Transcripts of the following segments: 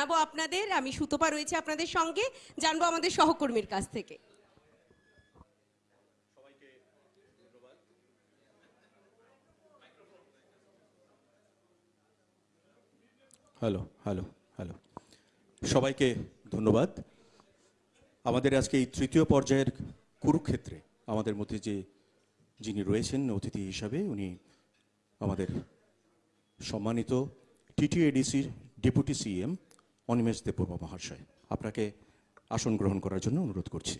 জানাব আপনাদের। আমি সুতপা রয়েছে আপনাদের সঙ্গে। জানব আমাদের সহকর্মীর কাছ থেকে। Hello hello hello. সবাইকে ধন্যবাদ। আমাদের আজকে এই তৃতীয় পর্যায়ের কুরুক্ষেত্রে আমাদের মধ্যে যে যিনি রয়েছেন, অতিথি হিসাবে উনি আমাদের সম্মানিত টিটিএডিসির ডেপুটি সিএম অনিমেষ দেববর্মা মহাশয়। আপনাকে আসন গ্রহণ করার জন্য অনুরোধ করছি।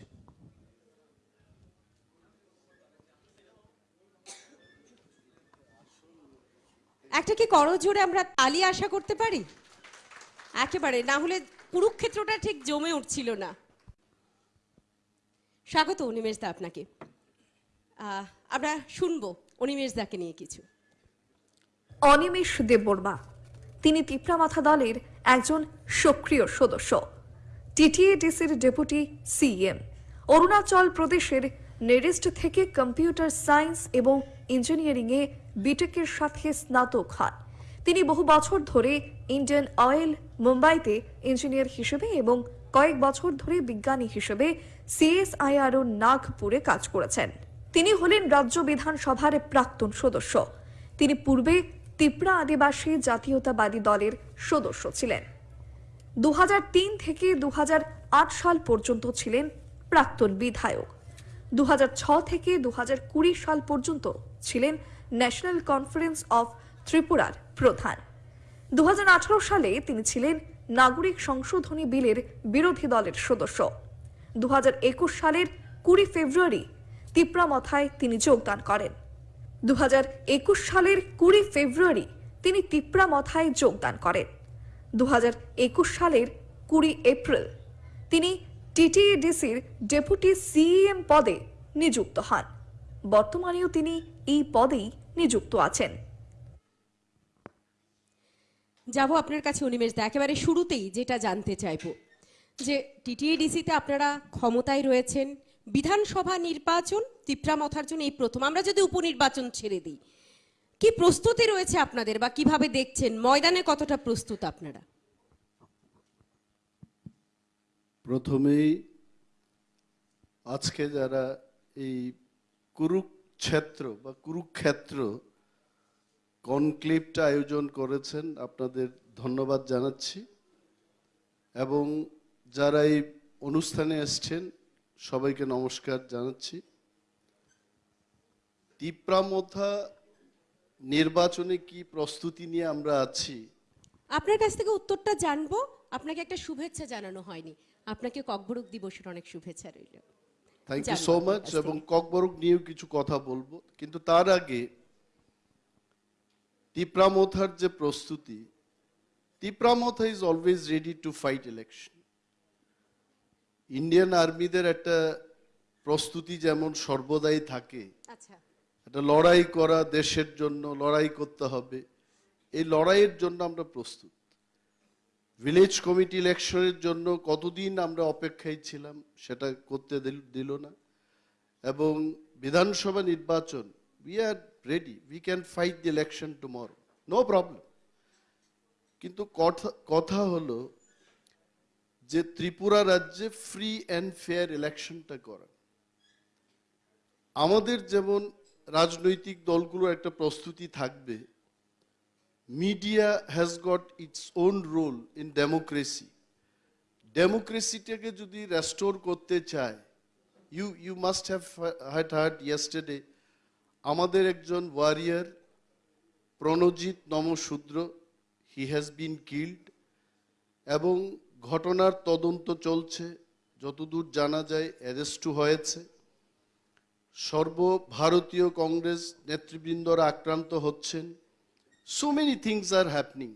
একটা কি করজোড়ে আমরা তালি আশা করতে পারি? একেবারে না হলে কুরুক্ষেত্রটা ঠিক জমে উঠছিল না। স্বাগত অনিমেষ দা আপনাকে। আহ, আমরা শুনব অনিমেষ দাকে নিয়ে কিছু। অনিমেষ দেববর্মা তিনি তিপ্রামাথা দলের একজন সক্রিয় সদস্য। টিটিএডিসির ডেপুটি সিএম। অরুণাচল প্রদেশের নেরেস্ট থেকে কম্পিউটার সায়েন্স এবং ইঞ্জিনিয়ারিংয়ে বিটেকের সাথে স্নাতক হন। তিনি বহু বছর ধরে ইন্ডিয়ান অয়েল মুম্বাইতে ইঞ্জিনিয়ার হিসেবে এবং কয়েক বছর ধরে বিজ্ঞানী হিসেবে সিএসআইআরও নাগপুরে কাজ করেছেন। তিনি হলেন রাজ্য বিধানসভার প্রাক্তন সদস্য। তিনি পূর্বে তিপ্রা আদিবাসী জাতীয়তাবাদী দলের সদস্য ছিলেন। দু হাজার তিন থেকে দু হাজার আট সাল পর্যন্ত ছিলেন প্রাক্তন বিধায়ক। দু থেকে দু হাজার কুড়ি সাল পর্যন্ত ছিলেন ন্যাশনাল কনফারেন্স অফ ত্রিপুরার প্রধান। দু হাজার আঠারো সালে তিনি ছিলেন নাগরিক সংশোধনী বিলের বিরোধী দলের সদস্য। দু হাজার একুশ সালের কুড়ি ফেব্রুয়ারি তিপ্রামথায় তিনি যোগদান করেন। দু হাজার একুশ সালের কুড়ি ফেব্রুয়ারি তিনি তিপ্রা তিপ্রামথায় যোগদান করেন। দু হাজার একুশ সালের কুড়ি এপ্রিল তিনি টিটিএডিসির ডেপুটি সিএম পদে নিযুক্ত হন। বর্তমানেও তিনি এই পদেই নিযুক্ত আছেন। যাব আপনার কাছে অনিমেষ দা, একেবারে শুরুতেই যেটা জানতে চাইব। যে টিটিএডিসিতে আপনারা ক্ষমতায় রয়েছেন বিধানসভা নির্বাচন তিপ্রামথার জন্য এই প্রথম। আমরা যদি উপনির্বাচন ছেড়ে দিই, কি প্রস্তুতি রয়েছে আপনাদের বা কীভাবে দেখছেন? ময়দানে কতটা প্রস্তুত আপনারা? প্রথমেই আজকে যারা এই কুরুক্ষেত্র বা কুরুক্ষেত্র কনক্লিপটা আয়োজন করেছেন, আপনাদের ধন্যবাদ জানাচ্ছি। এবং যারা এই অনুষ্ঠানে এসছেন সবাইকে নমস্কার জানাচ্ছি। তিপ্রামথা নির্বাচনে কি প্রস্তুতি নিয়ে আমরা আছি? আপনার কাছ থেকে উত্তরটা জানব। আপনাকে একটা শুভেচ্ছা জানানো হয়নি। আপনাকে ককবরক দিবসের অনেক শুভেচ্ছা রইল। থ্যাংক ইউ সো মাচ এবং। ককবরক নিয়েও কিছু কথা বলব। কিন্তু তার আগে তিপ্রামথার যে প্রস্তুতি Tipra Motha is always ready to fight election Indian আর্মিদের একটা প্রস্তুতি যেমন সর্বদাই থাকে আচ্ছা। একটা লড়াই করা দেশের জন্য লড়াই করতে হবে এই লড়াইয়ের জন্য আমরা প্রস্তুত। ভিলেজ কমিটি ইলেকশনের জন্য কতদিন আমরা অপেক্ষায় ছিলাম সেটা করতে দিল- দিল না। এবং বিধানসভা নির্বাচন we are ready we can fight the election tomorrow no problem কিন্তু কথা কথা হলো যে ত্রিপুরা রাজ্যে ফ্রি অ্যান্ড ফেয়ার ইলেকশনটা করা। আমাদের যেমন রাজনৈতিক দলগুলোর একটা প্রস্তুতি থাকবে media has got its own role in democracy ডেমোক্রেসিটাকে যদি রেস্টোর করতে চায় you you must have had heard yesterday আমাদের একজন warrior Pranajit Namasudra he has been killed এবং ঘটনার তদন্ত চলছে, যতদূর জানা যায় অ্যারেস্টও হয়েছে। সর্বভারতীয় কংগ্রেস নেতৃবৃন্দরা আক্রান্ত হচ্ছেন। So many things are happening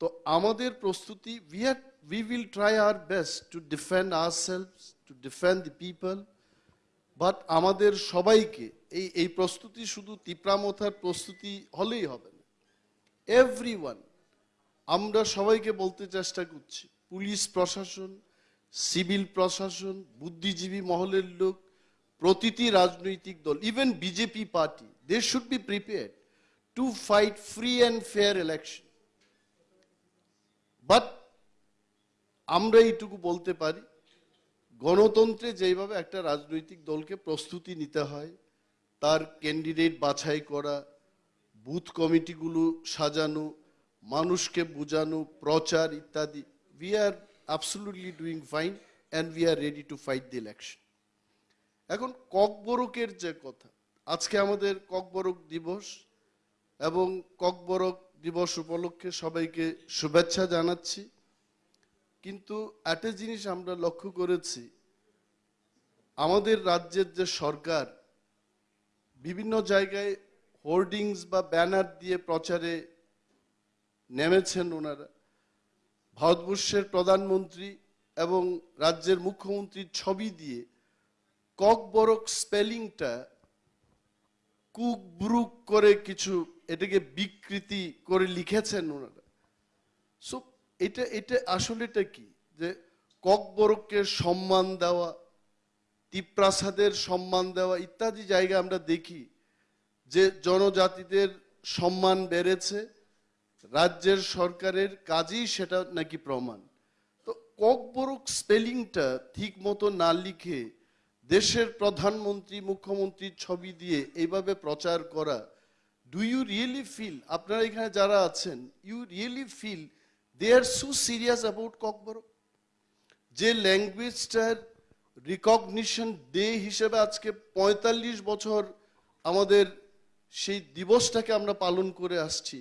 তো আমাদের প্রস্তুতি we are we will try our best to defend ourselves to defend the people but আমাদের সবাইকে এই এই প্রস্তুতি শুধু তিপ্রামথার প্রস্তুতি হলেই হবে না। এভরি আমরা সবাইকে বলতে চেষ্টা করছি, পুলিশ প্রশাসন, সিভিল প্রশাসন, বুদ্ধিজীবী মহলের লোক, প্রতিটি রাজনৈতিক দল even BJP party they should be prepared to fight free and fair election but আমরা এইটুকু বলতে পারি, গণতন্ত্রে যেভাবে একটা রাজনৈতিক দলকে প্রস্তুতি নিতে হয়, তার ক্যান্ডিডেট বাছাই করা বুথ কমিটিগুলো সাজানো মানুষকে বোঝানো, প্রচার ইত্যাদি we are absolutely doing fine and we are ready to fight the election এখন ককবরকের যে কথা, আজকে আমাদের ককবরক দিবস এবং ককবরক দিবস উপলক্ষে সবাইকে শুভেচ্ছা জানাচ্ছি। কিন্তু একটা জিনিস আমরা লক্ষ্য করেছি, আমাদের রাজ্যের যে সরকার বিভিন্ন জায়গায় হোর্ডিংস বা ব্যানার দিয়ে প্রচারে নেমেছেন ওনারা। ভারতবর্ষের প্রধানমন্ত্রী এবং রাজ্যের মুখ্যমন্ত্রীর ছবি দিয়ে ককবরক স্পেলিংটা কুক ব্রুক করে কিছু এটাকে বিকৃতি করে লিখেছেন ওনারা। সো এটা এটা আসলে এটা কি? যে ককবরককে সম্মান দেওয়া, তিপ্রাসাদের সম্মান দেওয়া ইত্যাদি জায়গা আমরা দেখি যে জনজাতিদের সম্মান বেড়েছে। রাজ্যের সরকারের কাজেই সেটা নাকি প্রমাণ। তো ককবরক স্পেলিংটা ঠিক মতো না লিখে দেশের প্রধানমন্ত্রী, মুখ্যমন্ত্রীর ছবি দিয়ে এইভাবে প্রচার করা ডু ইউ রিয়েলি ফিল আপনারা এখানে যারা আছেন you really feel they are so serious about Kokborok? যে ল্যাঙ্গুয়েজটার রিকগনিশন ডে হিসেবে আজকে পঁয়তাল্লিশ বছর আমাদের সেই দিবসটাকে আমরা পালন করে আসছি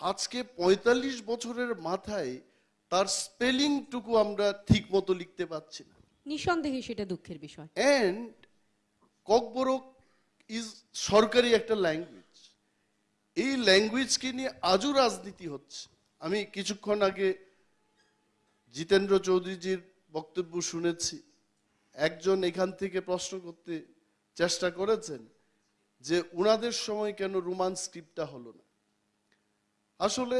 আজকে পঁয়তাল্লিশ বছরের মাথায় তার স্পেলিংটুকু আমরা ঠিক মতো লিখতে পারছি না। নিঃসন্দেহে সেটা দুঃখের বিষয়। অ্যান্ড ককবরক ইজ সরকারি একটা ল্যাঙ্গুয়েজ এই ল্যাঙ্গুয়েজকে নিয়ে আজও রাজনীতি হচ্ছে। আমি কিছুক্ষণ আগে জিতেন্দ্র চৌধুরীজির বক্তব্য শুনেছি। একজন এখান থেকে প্রশ্ন করতে চেষ্টা করেছেন যে উনাদের সময় কেন রোমান স্ক্রিপ্টটা হলো না? আসলে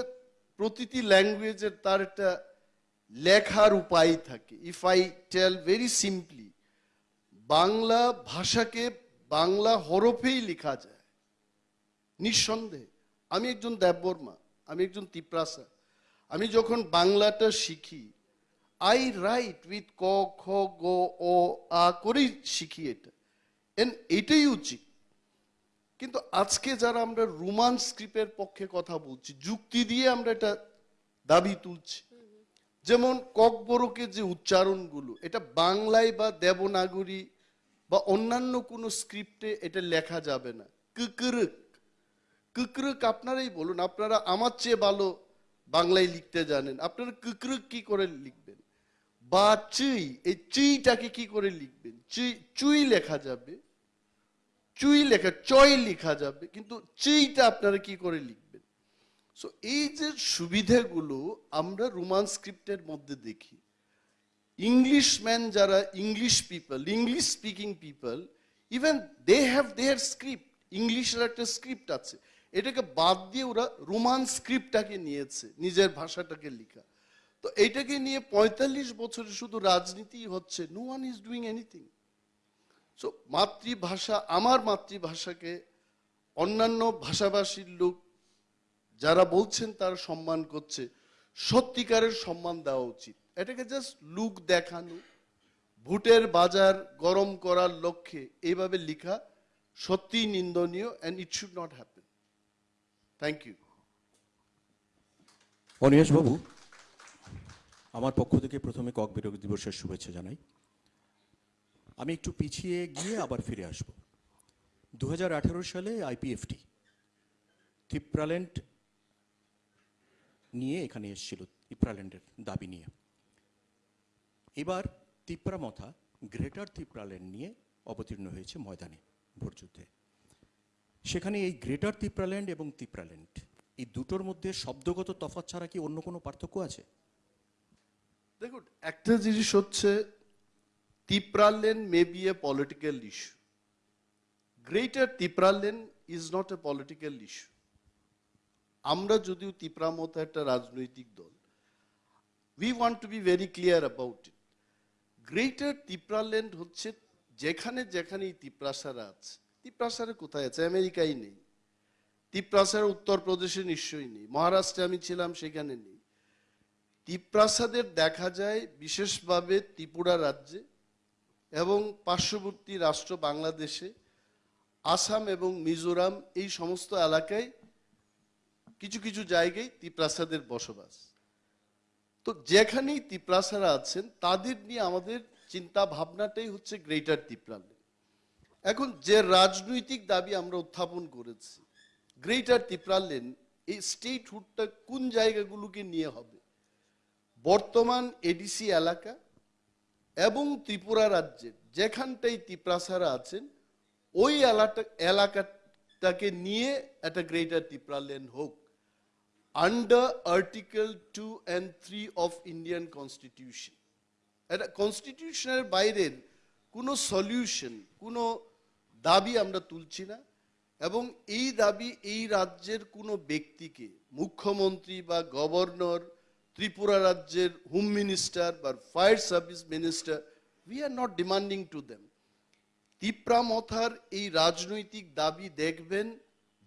প্রতিটি ল্যাঙ্গুয়েজের তার একটা লেখার উপায় থাকে। If I tell very simply Bangla ভাষাকে বাংলা হরফেই লেখা যায়। নিঃসন্দেহে, আমি একজন দেববর্মা, আমি একজন তিপ্রাসা, আমি যখন বাংলাটা শিখি আই রাইট উইথ ক, খ, গ ও আ করেই শিখি এটা। এন এটাই উচিত। কিন্তু আজকে যারা আমরা রোমান স্ক্রিপ্টের পক্ষে কথা বলছি, যুক্তি দিয়ে আমরা এটা দাবি তুলছি। যেমন ককবরকে যে উচ্চারণগুলো, এটা বাংলায় বা দেবনাগরী বা অন্যান্য কোনো স্ক্রিপ্টে এটা লেখা যাবে না। কুকরুক। কুকরুক আপনারাই বলুন, আপনারা আমার চেয়ে ভালো বাংলায় লিখতে জানেন। আপনারা কুকরুক কি করে লিখবেন? বা চুই, এই চুইটাকে কি করে লিখবেন? চুই চুই লেখা যাবে। চুই লেখা, চয় লেখা যাবে। কিন্তু চুইটা আপনারা কি করে লিখবেন? সো এই যে সুবিধাগুলো আমরা রোমান স্ক্রিপ্টের মধ্যে দেখি। ইংলিশম্যান যারা English people English speaking people even they have their script ইংলিশের একটা স্ক্রিপ্ট আছে। এটাকে বাদ দিয়ে ওরা রোমান স্ক্রিপ্টটাকে নিয়েছে, নিজের ভাষাটাকে লেখা। তো এইটাকে নিয়ে পঁয়তাল্লিশ বছরে শুধু রাজনীতি হচ্ছে no one is doing anything so মাতৃভাষা, আমার মাতৃভাষাকে অন্যান্য ভাষাভাষীর লোক যারা বলছেন তারা সম্মান করছে, সত্যিকারের সম্মান দেওয়া উচিত। এটাকে জাস্ট লুক দেখানো, ভোটের বাজার গরম করার লক্ষ্যে এইভাবে লেখা সত্যিই নিন্দনীয় and it should not happen thank you অনিমেষবাবু আমার পক্ষ থেকে প্রথমে কক বিরোধী দিবসের শুভেচ্ছা জানাই। আমি একটু পিছিয়ে গিয়ে আবার ফিরে আসব। দু হাজার আঠারো সালে আইপিএফটি তিপ্রাল্যান্ড নিয়ে এখানে এসেছিল তিপ্রাল্যান্ডের দাবি নিয়ে। এবার তিপ্রামথা, গ্রেটার তিপ্রাল্যান্ড নিয়ে অবতীর্ণ হয়েছে ময়দানে ভোটযুদ্ধে সেখানে এই গ্রেটার তিপ্রাল্যান্ড এবং তিপ্রাল্যান্ড এই দুটোর মধ্যে শব্দগত তফাৎ ছাড়া কি অন্য কোনো পার্থক্য আছে? দেখুন, একটা জিনিস হচ্ছে Tipraland may be a political issue greater Tipraland is not a political issue আমরা যদিও তিপ্রা মতো একটা রাজনৈতিক দল we want to be very clear about it greater Tipraland হচ্ছে যেখানে যেখানে তিপ্রাসারা আছে। তিপ্রাসারা কোথায় আছে? আমেরিকায় নেই। তিপ্রাসারা উত্তরপ্রদেশে নিশ্চয়ই নেই। মহারাষ্ট্রে আমি ছিলাম, সেখানে নেই। তিপ্রাসাদের দেখা যায় বিশেষভাবে ত্রিপুরা রাজ্যে। এবং পার্শ্ববর্তী রাষ্ট্র বাংলাদেশে, আসাম এবং মিজোরাম এই সমস্ত এলাকায় কিছু কিছু জায়গায় তিপ্রাসাদের বসবাস। তো যেখানেই তিপ্রাসারা আছেন, তাদের নিয়ে আমাদের চিন্তা ভাবনাটাই হচ্ছে গ্রেটার তিপ্রাল্যান্ড এখন যে রাজনৈতিক দাবি আমরা উত্থাপন করেছি গ্রেটার তিপ্রাল্যান্ড এই স্টেটহুডটা কোন জায়গাগুলোকে নিয়ে হবে? বর্তমান এডিসি এলাকা এবং ত্রিপুরা রাজ্যের যেখানটাই তিপ্রাসারা আছেন, ওই এলাকা এলাকাটাকে নিয়ে একটা গ্রেটার তিপ্রাল্যান্ড হোক। Under article two and three of Indian constitution এটা কনস্টিটিউশনের বাইরের কোনো সলিউশন কোনো দাবি আমরা তুলছি না। এবং এই দাবি এই রাজ্যের কোনো ব্যক্তিকে, মুখ্যমন্ত্রী বা গভর্নর ত্রিপুরা রাজ্যের হোম মিনিস্টার বা fire service minister we are not demanding to them তিপ্রামথার এই রাজনৈতিক দাবি দেখবেন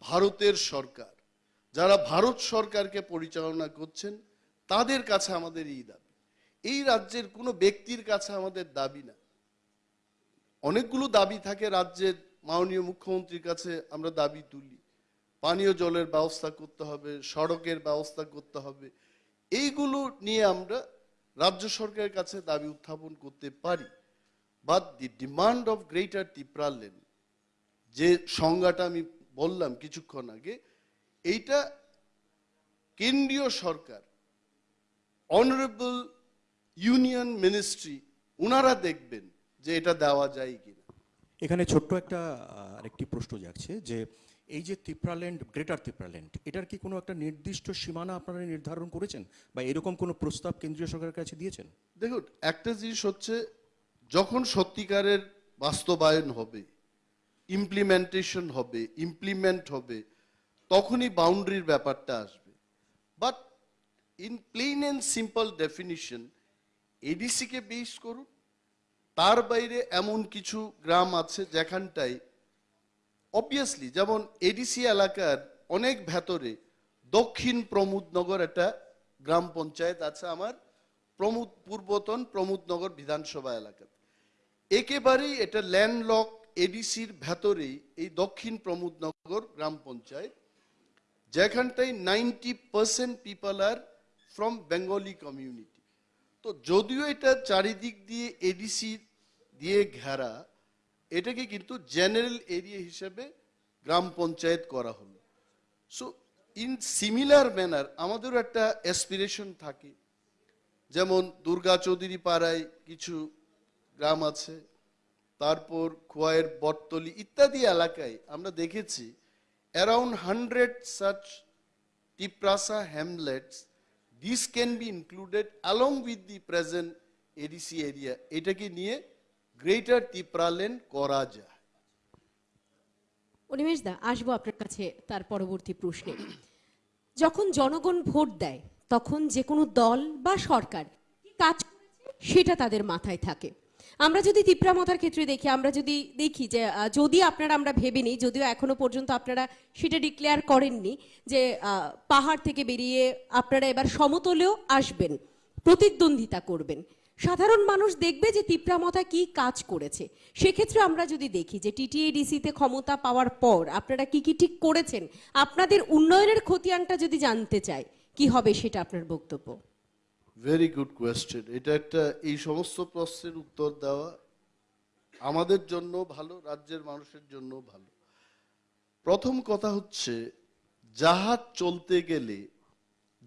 ভারতের সরকার। যারা ভারত সরকারকে পরিচালনা করছেন, তাদের কাছে আমাদের এই দাবি। এই রাজ্যের কোনো ব্যক্তির কাছে আমাদের দাবি না। অনেকগুলো দাবি থাকে রাজ্যের মাননীয় মুখ্যমন্ত্রীর কাছে, আমরা দাবি তুলি। পানীয় জলের ব্যবস্থা করতে হবে, সড়কের ব্যবস্থা করতে হবে এইগুলো নিয়ে আমরা রাজ্য সরকারের কাছে দাবি উত্থাপন করতে পারি। But the demand of greater Tipraland যে সংজ্ঞাটা আমি বললাম কিছুক্ষণ আগে, এইটা কেন্দ্রীয় সরকার অনারেবল ইউনিয়ন মিনিস্ট্রি ওনারা দেখবেন যে এটা দেওয়া যায় কিনা। এখানে ছোট্ট একটা আরেকটি প্রশ্ন যাচ্ছে যে এই যে তিপ্রাল্যান্ড গ্রেটার তিপ্রাল্যান্ড এটার কি কোনো একটা নির্দিষ্ট সীমানা আপনারা নির্ধারণ করেছেন? বা এরকম কোনো প্রস্তাব কেন্দ্রীয় সরকারের কাছে দিয়েছেন? দেখুন, একটা জিনিস হচ্ছে, যখন সত্যিকারের বাস্তবায়ন হবে ইমপ্লিমেন্টেশন হবে ইমপ্লিমেন্ট হবে, তখনই বাউন্ডারির ব্যাপারটা আসবে। But in plain and simple definition এডিসিকে base করুন, তার বাইরে এমন কিছু গ্রাম আছে যেখানটায় অবভিয়াসলি যেমন এডিসি এলাকার অনেক ভেতরে দক্ষিণ প্রমোদনগর একটা গ্রাম পঞ্চায়েত আছে আমার, প্রমোদ পূর্বতন প্রমোদনগর বিধানসভা এলাকাতে একেবারেই এটা ল্যান্ডলক এডিসির ভেতরেই এই দক্ষিণ প্রমোদনগর গ্রাম পঞ্চায়েত, যেখানটায় ninety percent people are from Bengali community তো যদিও এটা চারিদিক দিয়ে এডিসি দিয়ে ঘেরা এটাকে কিন্তু জেনারেল এরিয়া হিসেবে গ্রাম পঞ্চায়েত করা হলো। সো ইন সিমিলার ম্যানার আমাদেরও একটা অ্যাসপিরেশন থাকে। যেমন দুর্গা চৌধুরী পাড়ায় কিছু গ্রাম আছে, তারপর খোয়াইয়ের বটতলি ইত্যাদি এলাকায় আমরা দেখেছি around hundred such Tiprasa hamlets this can be included along with the present ADC area এটাকে নিয়ে গ্রেটার টিপ্রালেন করা যায় অনিমেষ দা, আসব আপনার কাছে তার পরবর্তী প্রশ্নে। যখন জনগণ ভোট দেয়, তখন যে কোনো দল বা সরকার কাজ সেটা তাদের মাথায় থাকে। আমরা যদি তিপ্রামথার ক্ষেত্রে দেখি, আমরা যদি দেখি যে যদি আপনারা, আমরা ভেবে নিই, যদিও এখনও পর্যন্ত আপনারা সেটা ডিক্লেয়ার করেননি যে পাহাড় থেকে বেরিয়ে আপনারা এবার সমতলেও আসবেন, প্রতিদ্বন্দ্বিতা করবেন। সাধারণ মানুষ দেখবে যে তিপ্রামথা কি কাজ করেছে। সেক্ষেত্রে আমরা যদি দেখি যে টিটিএডিসিতে ক্ষমতা পাওয়ার পর আপনারা কি কি ঠিক করেছেন, আপনাদের উন্নয়নের খতিয়ানটা যদি জানতে চাই, কি হবে সেটা আপনার বক্তব্য? ভেরি গুড কোয়েশ্চেন এটা একটা, এই সমস্ত প্রশ্নের উত্তর দেওয়া আমাদের জন্য ভালো, রাজ্যের মানুষের জন্য ভালো। প্রথম কথা হচ্ছে, জাহাজ চলতে গেলে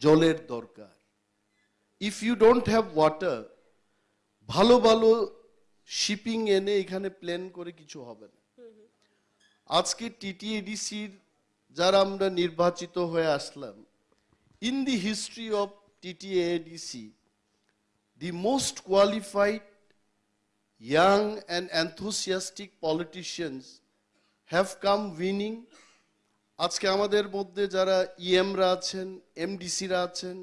জলের দরকার। If you don't have water ভালো ভালো শিপিং এনে এখানে প্ল্যান করে কিছু হবে না। আজকে টিটিএডিসির যারা আমরা নির্বাচিত হয়ে আসলাম in the history of TTADC the most qualified young and enthusiastic politicians have come winning আজকে আমাদের মধ্যে যারা ইএমরা আছেন এমডিসিরা আছেন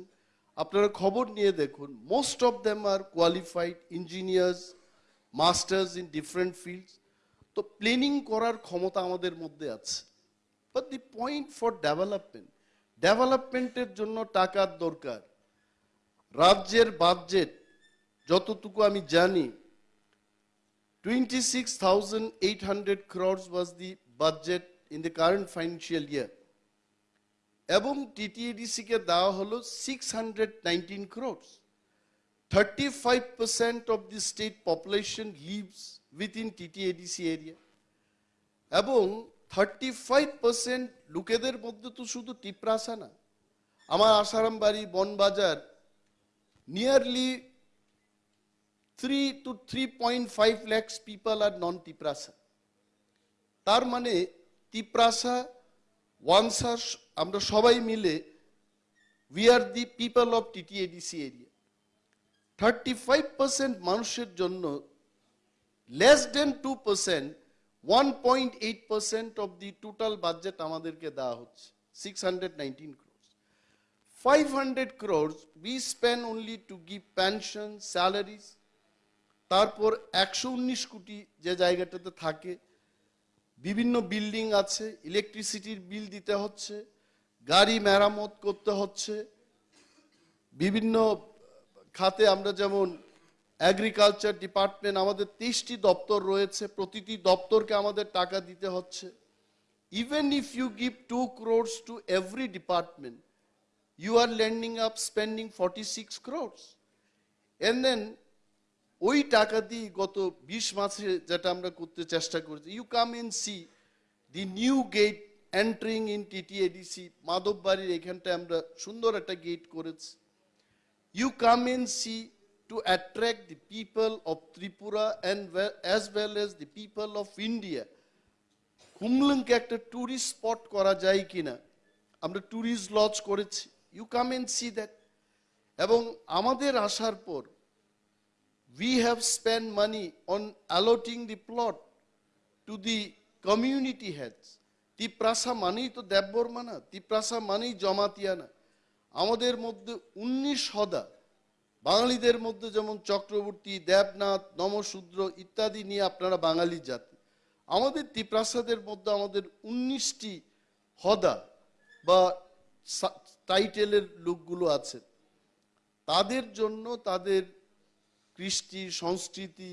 আপনারা খবর নিয়ে দেখুন most of them are qualified engineers masters in different fields তো প্ল্যানিং করার ক্ষমতা আমাদের মধ্যে আছে। But the point for development ডেভেলপমেন্টের জন্য টাকার দরকার। রাজ্যের বাজেট যতটুকু আমি জানি 26,800 crores was the budget in the current financial year. এবং টিটিএডিসি কে দেওয়া হলো six hundred nineteen crores thirty five percent of the state population lives within TTADC area এবং থার্টি ফাইভ পার্সেন্ট লোকেদের মধ্যে তো শুধু টিপ্রাসা না, আমার Asharambari Banbazar nearly three two three point five lakhs people are non Tiprasa তার মানে টিপ্রাসা তিপ্রাসা ওয়ানসার আমরা সবাই মিলে we are the people of TTADC area thirty five percent মানুষের জন্য less than two percent one point eight percent of the total budget আমাদেরকে দেওয়া হচ্ছে six hundred nineteen crores 500 crores we spend only to give pension, salaries, তারপর একশো উনিশ কোটি যে জায়গাটাতে থাকে বিভিন্ন বিল্ডিং আছে ইলেকট্রিসিটির বিল দিতে হচ্ছে, গাড়ি মেরামত করতে হচ্ছে, বিভিন্ন খাতে আমরা যেমন অ্যাগ্রিকালচার ডিপার্টমেন্ট আমাদের তেইশটি দপ্তর রয়েছে, প্রতিটি দপ্তরকে আমাদের টাকা দিতে হচ্ছে। Even if you give two crores to every department you are lending up, spending 46 crores and then ওই টাকা দিয়ে গত বিশ মাসে যেটা আমরা করতে চেষ্টা করেছি you come in see the new gate entering in TTADC মাধববাড়ির এখানটায় আমরা সুন্দর একটা গেট করেছি। You come and see to attract the people of Tripura and as as well as people of India হুমলুংকে একটা ট্যুরিস্ট স্পট করা যায় কিনা, আমরা ট্যুরিস্ট লজ করেছি। You come and see that এবং আমাদের আসার পর we have spent money on allotting the plot to the community heads. Tiprasa মানেই তো দেববর্মা না তিপ্রাসা মানেই জমাতিয়া না আমাদের মধ্যে উনিশ হদা বাঙালিদের মধ্যে যেমন চক্রবর্তী দেবনাথ নমশূদ্র ইত্যাদি নিয়ে আপনারা বাঙালি জাতি আমাদের তিপ্রাসাদের মধ্যে আমাদের উনিশটি হদা বা টাইটেলের লোকগুলো আছে তাদের জন্য তাদের কৃষ্টি, সংস্কৃতি,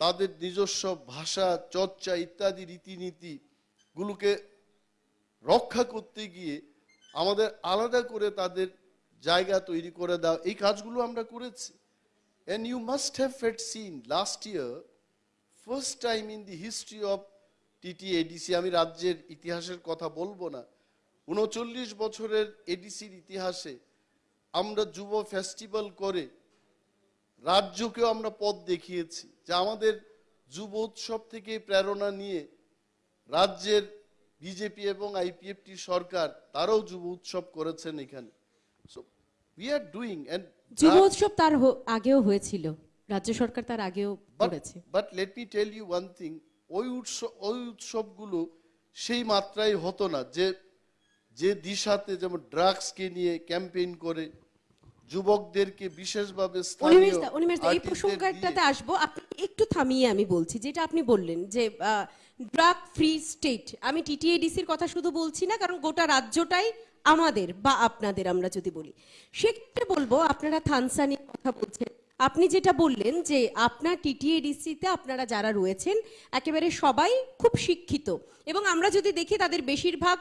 তাদের নিজস্ব ভাষা, চর্চা ইত্যাদি রীতিনীতি গুলোকে রক্ষা করতে গিয়ে আমাদের আলাদা করে তাদের জায়গা তৈরি করে দাও। এই কাজগুলো আমরা করেছি। And you must have fate seen last year first time in the history of TT ADC আমি রাজ্যের ইতিহাসের কথা বলব না। উনচল্লিশ বছরের এডিসির ইতিহাসে আমরা যুব ফেস্টিভ্যাল করে রাজ্যকেও আমরা পথ দেখিয়েছি যে আমাদের যুব উৎসব থেকে প্রেরণা নিয়ে রাজ্যের বিজেপি এবং আইপিএফটি সরকার তারাও যুব উৎসব করেছেন এখানে। So we are doing and যুব উৎসব তার আগেও হয়েছিল রাজ্য সরকার তার আগেও করেছে। But let me tell you one thing ওই উৎসব ওই উৎসবগুলো সেই মাত্রায় হতো না যে যে দিশাতে যেমন ড্রাগসকে নিয়ে ক্যাম্পেইন করে যুবকদেরকে বিশেষভাবে এই প্রসঙ্গটাতে আসব। আপনি একটু থামিয়ে আমি বলছি যেটা আপনি বললেন যে ড্রাগ ফ্রি স্টেট আমি টিটিএডিসির কথা শুধু বলছি না কারণ গোটা রাজ্যটাই আমাদের বা আপনাদের আমরা যদি বলি। সেক্ষেত্রে বলব আপনারা থানসানির কথা বলছেন। আপনি যেটা বললেন যে আপনার টিটিএডিসিতে আপনারা যারা রয়েছেন একেবারে সবাই খুব শিক্ষিত। এবং আমরা যদি দেখি তাদের বেশিরভাগ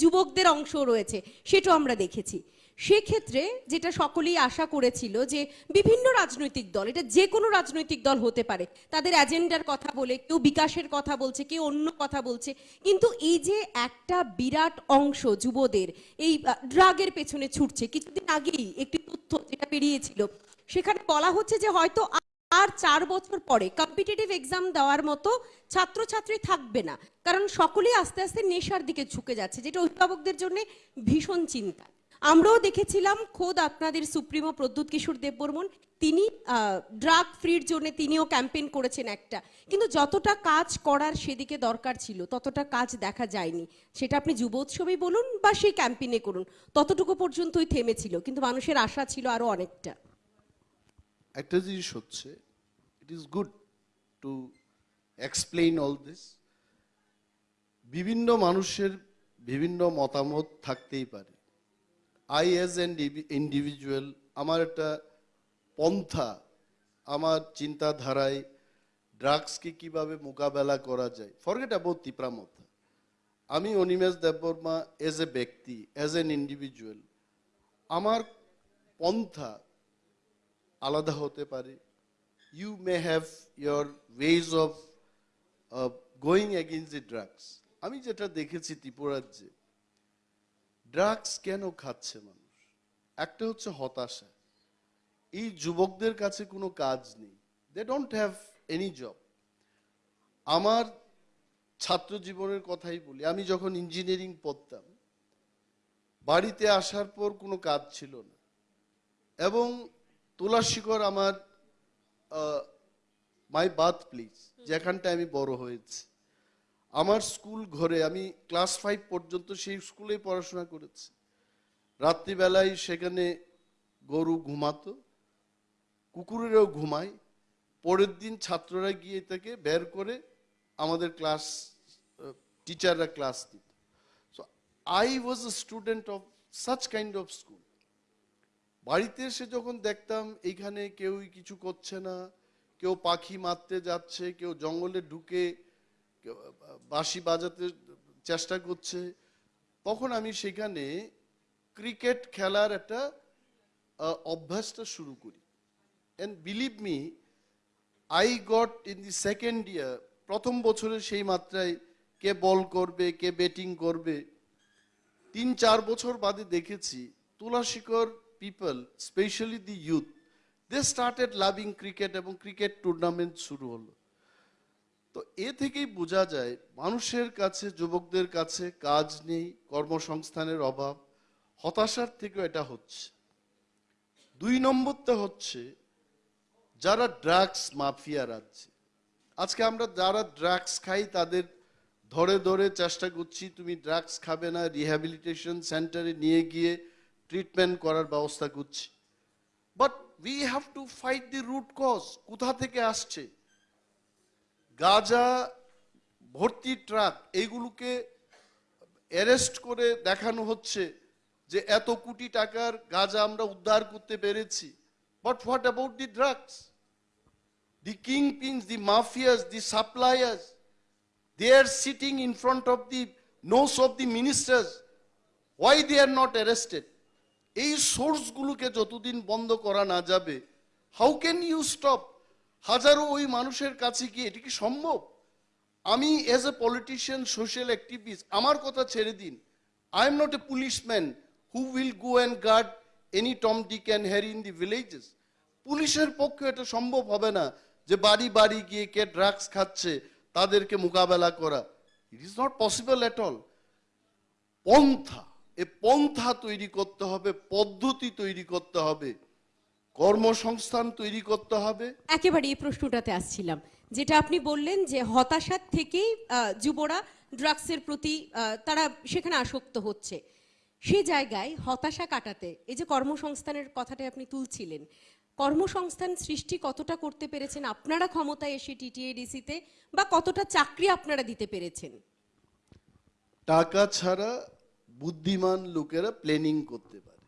যুবকদের অংশ রয়েছে সেটাও আমরা দেখেছি। সেক্ষেত্রে যেটা সকলেই আশা করেছিল যে বিভিন্ন রাজনৈতিক দল, এটা যে কোনো রাজনৈতিক দল হতে পারে, তাদের এজেন্ডার কথা বলে, কেউ বিকাশের কথা বলছে, কেউ অন্য কথা বলছে, কিন্তু এই যে একটা বিরাট অংশ যুবদের এই ড্রাগের পেছনে ছুটছে, কিছুদিন আগেই একটি তথ্য যেটা বেরিয়েছিল, সেখানে বলা হচ্ছে যে হয়তো আর চার বছর পরে কম্পিটিটিভ এক্সাম দেওয়ার মতো ছাত্রছাত্রী থাকবে না, কারণ সকলেই আস্তে আস্তে নেশার দিকে ঝুঁকে যাচ্ছে, যেটা অভিভাবকদের জন্য ভীষণ চিন্তা আমরাও দেখেছিলাম খোদ আপনাদের সুপ্রিমো প্রদ্যুৎ কিশোর দেববর্মন, তিনি ড্রাগ ফ্রির জন্য তিনিও ক্যাম্পেইন করেছেন একটা। কিন্তু যতটা কাজ করার সেদিকে দরকার ছিল, ততটা কাজ দেখা যায়নি। সেটা আপনি যুব উৎসবেই বলুন বা সেই ক্যাম্পেইনে করুন, ততটুকু পর্যন্তই থেমেছিল, কিন্তু মানুষের আশা ছিল আরও অনেকটা। একটা জিনিস হচ্ছে it is good to explain all this বিভিন্ন মানুষের বিভিন্ন মতামত থাকতেই পারে। আই অ্যাজ অ্যান ইন্ডিভিজুয়াল আমার একটা পন্থা, আমার চিন্তাধারায় ড্রাগসকে কীভাবে মোকাবেলা করা যায় ফরগেট অ্যাবাউট তিপ্রামথা আমি অনিমেষ দেববর্মা এজ এ ব্যক্তি অ্যাজ এন ইন্ডিভিজুয়াল আমার পন্থা আলাদা হতে পারে। You may have your ways of going against the drugs আমি যেটা দেখেছি ত্রিপুরাজ্যে ড্রাগস কেন খাচ্ছে মানুষ? একটা হচ্ছে হতাশা। এই যুবকদের কাছে কোনো কাজ নেই। They don't have any job আমার ছাত্র জীবনের কথাই বলি। আমি যখন ইঞ্জিনিয়ারিং পড়তাম, বাড়িতে আসার পর কোনো কাজ ছিল না। এবং তুলাশিকর আমার মাই বাথ প্লিজ যেখানটায় আমি বড় হয়েছি। আমার স্কুল ঘরে আমি ক্লাস ফাইভ পর্যন্ত সেই স্কুলেই পড়াশোনা করেছি। রাত্রিবেলায় সেখানে গরু ঘুমাতো, কুকুরেরও ঘুমায় পরের দিন ছাত্ররা গিয়ে তাকে বের করে আমাদের ক্লাস, টিচাররা ক্লাস দিত। So I was a student of such kind of school বাড়িতে এসে যখন দেখতাম এইখানে কেউই কিছু করছে না, কেউ পাখি মারতে যাচ্ছে, কেউ জঙ্গলে ঢুকে বাঁশি বাজাতে চেষ্টা করছে। তখন আমি সেখানে ক্রিকেট খেলার একটা অভ্যাসটা শুরু করি। And believe me I got in the second year প্রথম বছরে সেই মাত্রায় কে বল করবে, কে ব্যাটিং করবে তিন চার বছর বাদে দেখেছি Tulashikar people specially the youth they started loving cricket এবং ক্রিকেট টুর্নামেন্ট শুরু হলো। তো এ থেকেই বোঝা যায় মানুষের কাছে, যুবকদের কাছে কাজ নেই, কর্মসংস্থানের অভাব। হতাশার থেকেও এটা হচ্ছে। দুই নম্বরটা হচ্ছে যারা ড্রাগস মাফিয়া রাজ্যে। আজকে আমরা যারা ড্রাগস খাই তাদের ধরে ধরে চেষ্টা করছি, তুমি ড্রাগস খাবে না, রিহ্যাবিলিটেশন সেন্টারে নিয়ে গিয়ে ট্রিটমেন্ট করার ব্যবস্থা করছি। But we have to fight the root cause, কোথা থেকে আসছে? গাজা, ভর্তি ট্রাক, এইগুলোকে অ্যারেস্ট করে দেখানো হচ্ছে যে এত কোটি টাকার গাজা আমরা উদ্ধার করতে পেরেছি। But what about the drugs the kingpins the mafias the suppliers they are sitting in front of the nose of the ministers why they are not arrested এই সোর্সগুলোকে যতদিন বন্ধ করা না যাবে হাউ ক্যান ইউ স্টপ হাজারো ওই মানুষের কাছে গিয়ে, এটি কি সম্ভব? আমি as a politician social activist আমার কথা ছেড়ে দিন। I am not a policeman who will go and guard any Tom Dick and Harry in the villages পুলিশের পক্ষে এটা সম্ভব হবে না যে বাড়ি বাড়ি গিয়ে কে ড্রাগস খাচ্ছে, তাদেরকে মোকাবেলা করা। It is not possible at all পন্থা, এ পন্থা তৈরি করতে হবে, পদ্ধতি তৈরি করতে হবে। কর্মসংস্থান তৈরি করতে হবে। একেবারে এই প্রশ্নটাতে আসছিলাম যেটা আপনি বললেন যে হতাশার থেকেই যুবরা ড্রাগসের প্রতি তারা সেখানে আসক্ত হচ্ছে। সে জায়গায় হতাশা কাটাতে এই যে কর্মসংস্থানের কথাটা আপনি তুলছিলেন কর্মসংস্থান সৃষ্টি কতটা করতে পেরেছেন আপনারা ক্ষমতায় এসে টিটিএডিসিতে বা কতটা চাকরি আপনারা দিতে পেরেছেন? টাকা ছাড়া বুদ্ধিমান লোকেরা প্ল্যানিং করতে পারে।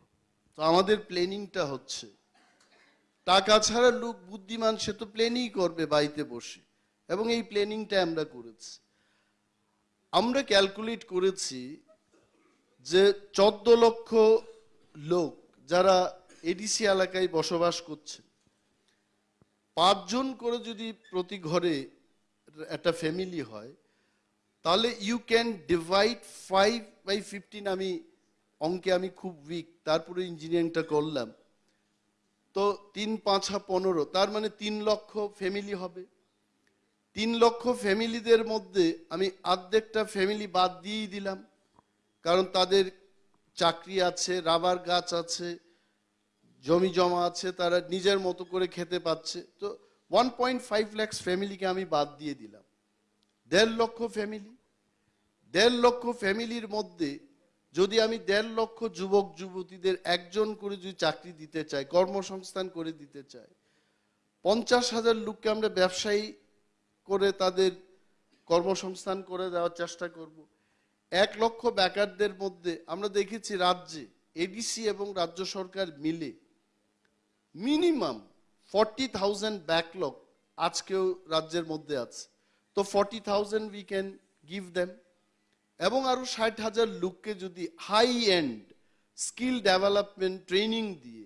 তো আমাদের প্ল্যানিংটা হচ্ছে টাকা ছাড়া লোক বুদ্ধিমান, সে তো প্ল্যানই করবে বাড়িতে বসে। এবং এই প্ল্যানিংটা আমরা করেছি। আমরা ক্যালকুলেট করেছি যে চোদ্দ লক্ষ লোক যারা এডিসি এলাকায় বসবাস করছে, পাঁচজন করে যদি প্রতি ঘরে একটা ফ্যামিলি হয়, তাহলে you can divide five by fifteen আমি, অঙ্কে আমি খুব উইক তারপরে ইঞ্জিনিয়ারিংটা করলাম। তো তিন পাঁচা পনেরো, তার মানে তিন লক্ষ ফ্যামিলি হবে। তিন লক্ষ ফ্যামিলিদের মধ্যে আমি অর্ধেকটা ফ্যামিলি বাদ দিয়েই দিলাম, কারণ তাদের চাকরি আছে, রাবার গাছ আছে, জমি জমা আছে, তারা নিজের মতো করে খেতে পাচ্ছে। তো ওয়ান পয়েন্ট ফাইভ ল্যাক্স ফ্যামিলিকে আমি বাদ দিয়ে দিলাম। দেড় লক্ষ ফ্যামিলি দেড় লক্ষ ফ্যামিলির মধ্যে যদি আমি দেড় লক্ষ যুবক, যুবতীদের একজন করে যদি চাকরি দিতে চাই, কর্মসংস্থান করে দিতে চাই, পঞ্চাশ হাজার লোককে আমরা ব্যবসায়ী করে তাদের কর্মসংস্থান করে দেওয়ার চেষ্টা করব। এক লক্ষ বেকারদের মধ্যে আমরা দেখেছি রাজ্যে এডিসি এবং রাজ্য সরকার মিলে মিনিমাম ফর্টি থাউজেন্ড ব্যাকলগ আজকেও রাজ্যের মধ্যে আছে। তো forty thousand we can give them এবং আরও ষাট হাজার লোককে যদি high end skill development training দিয়ে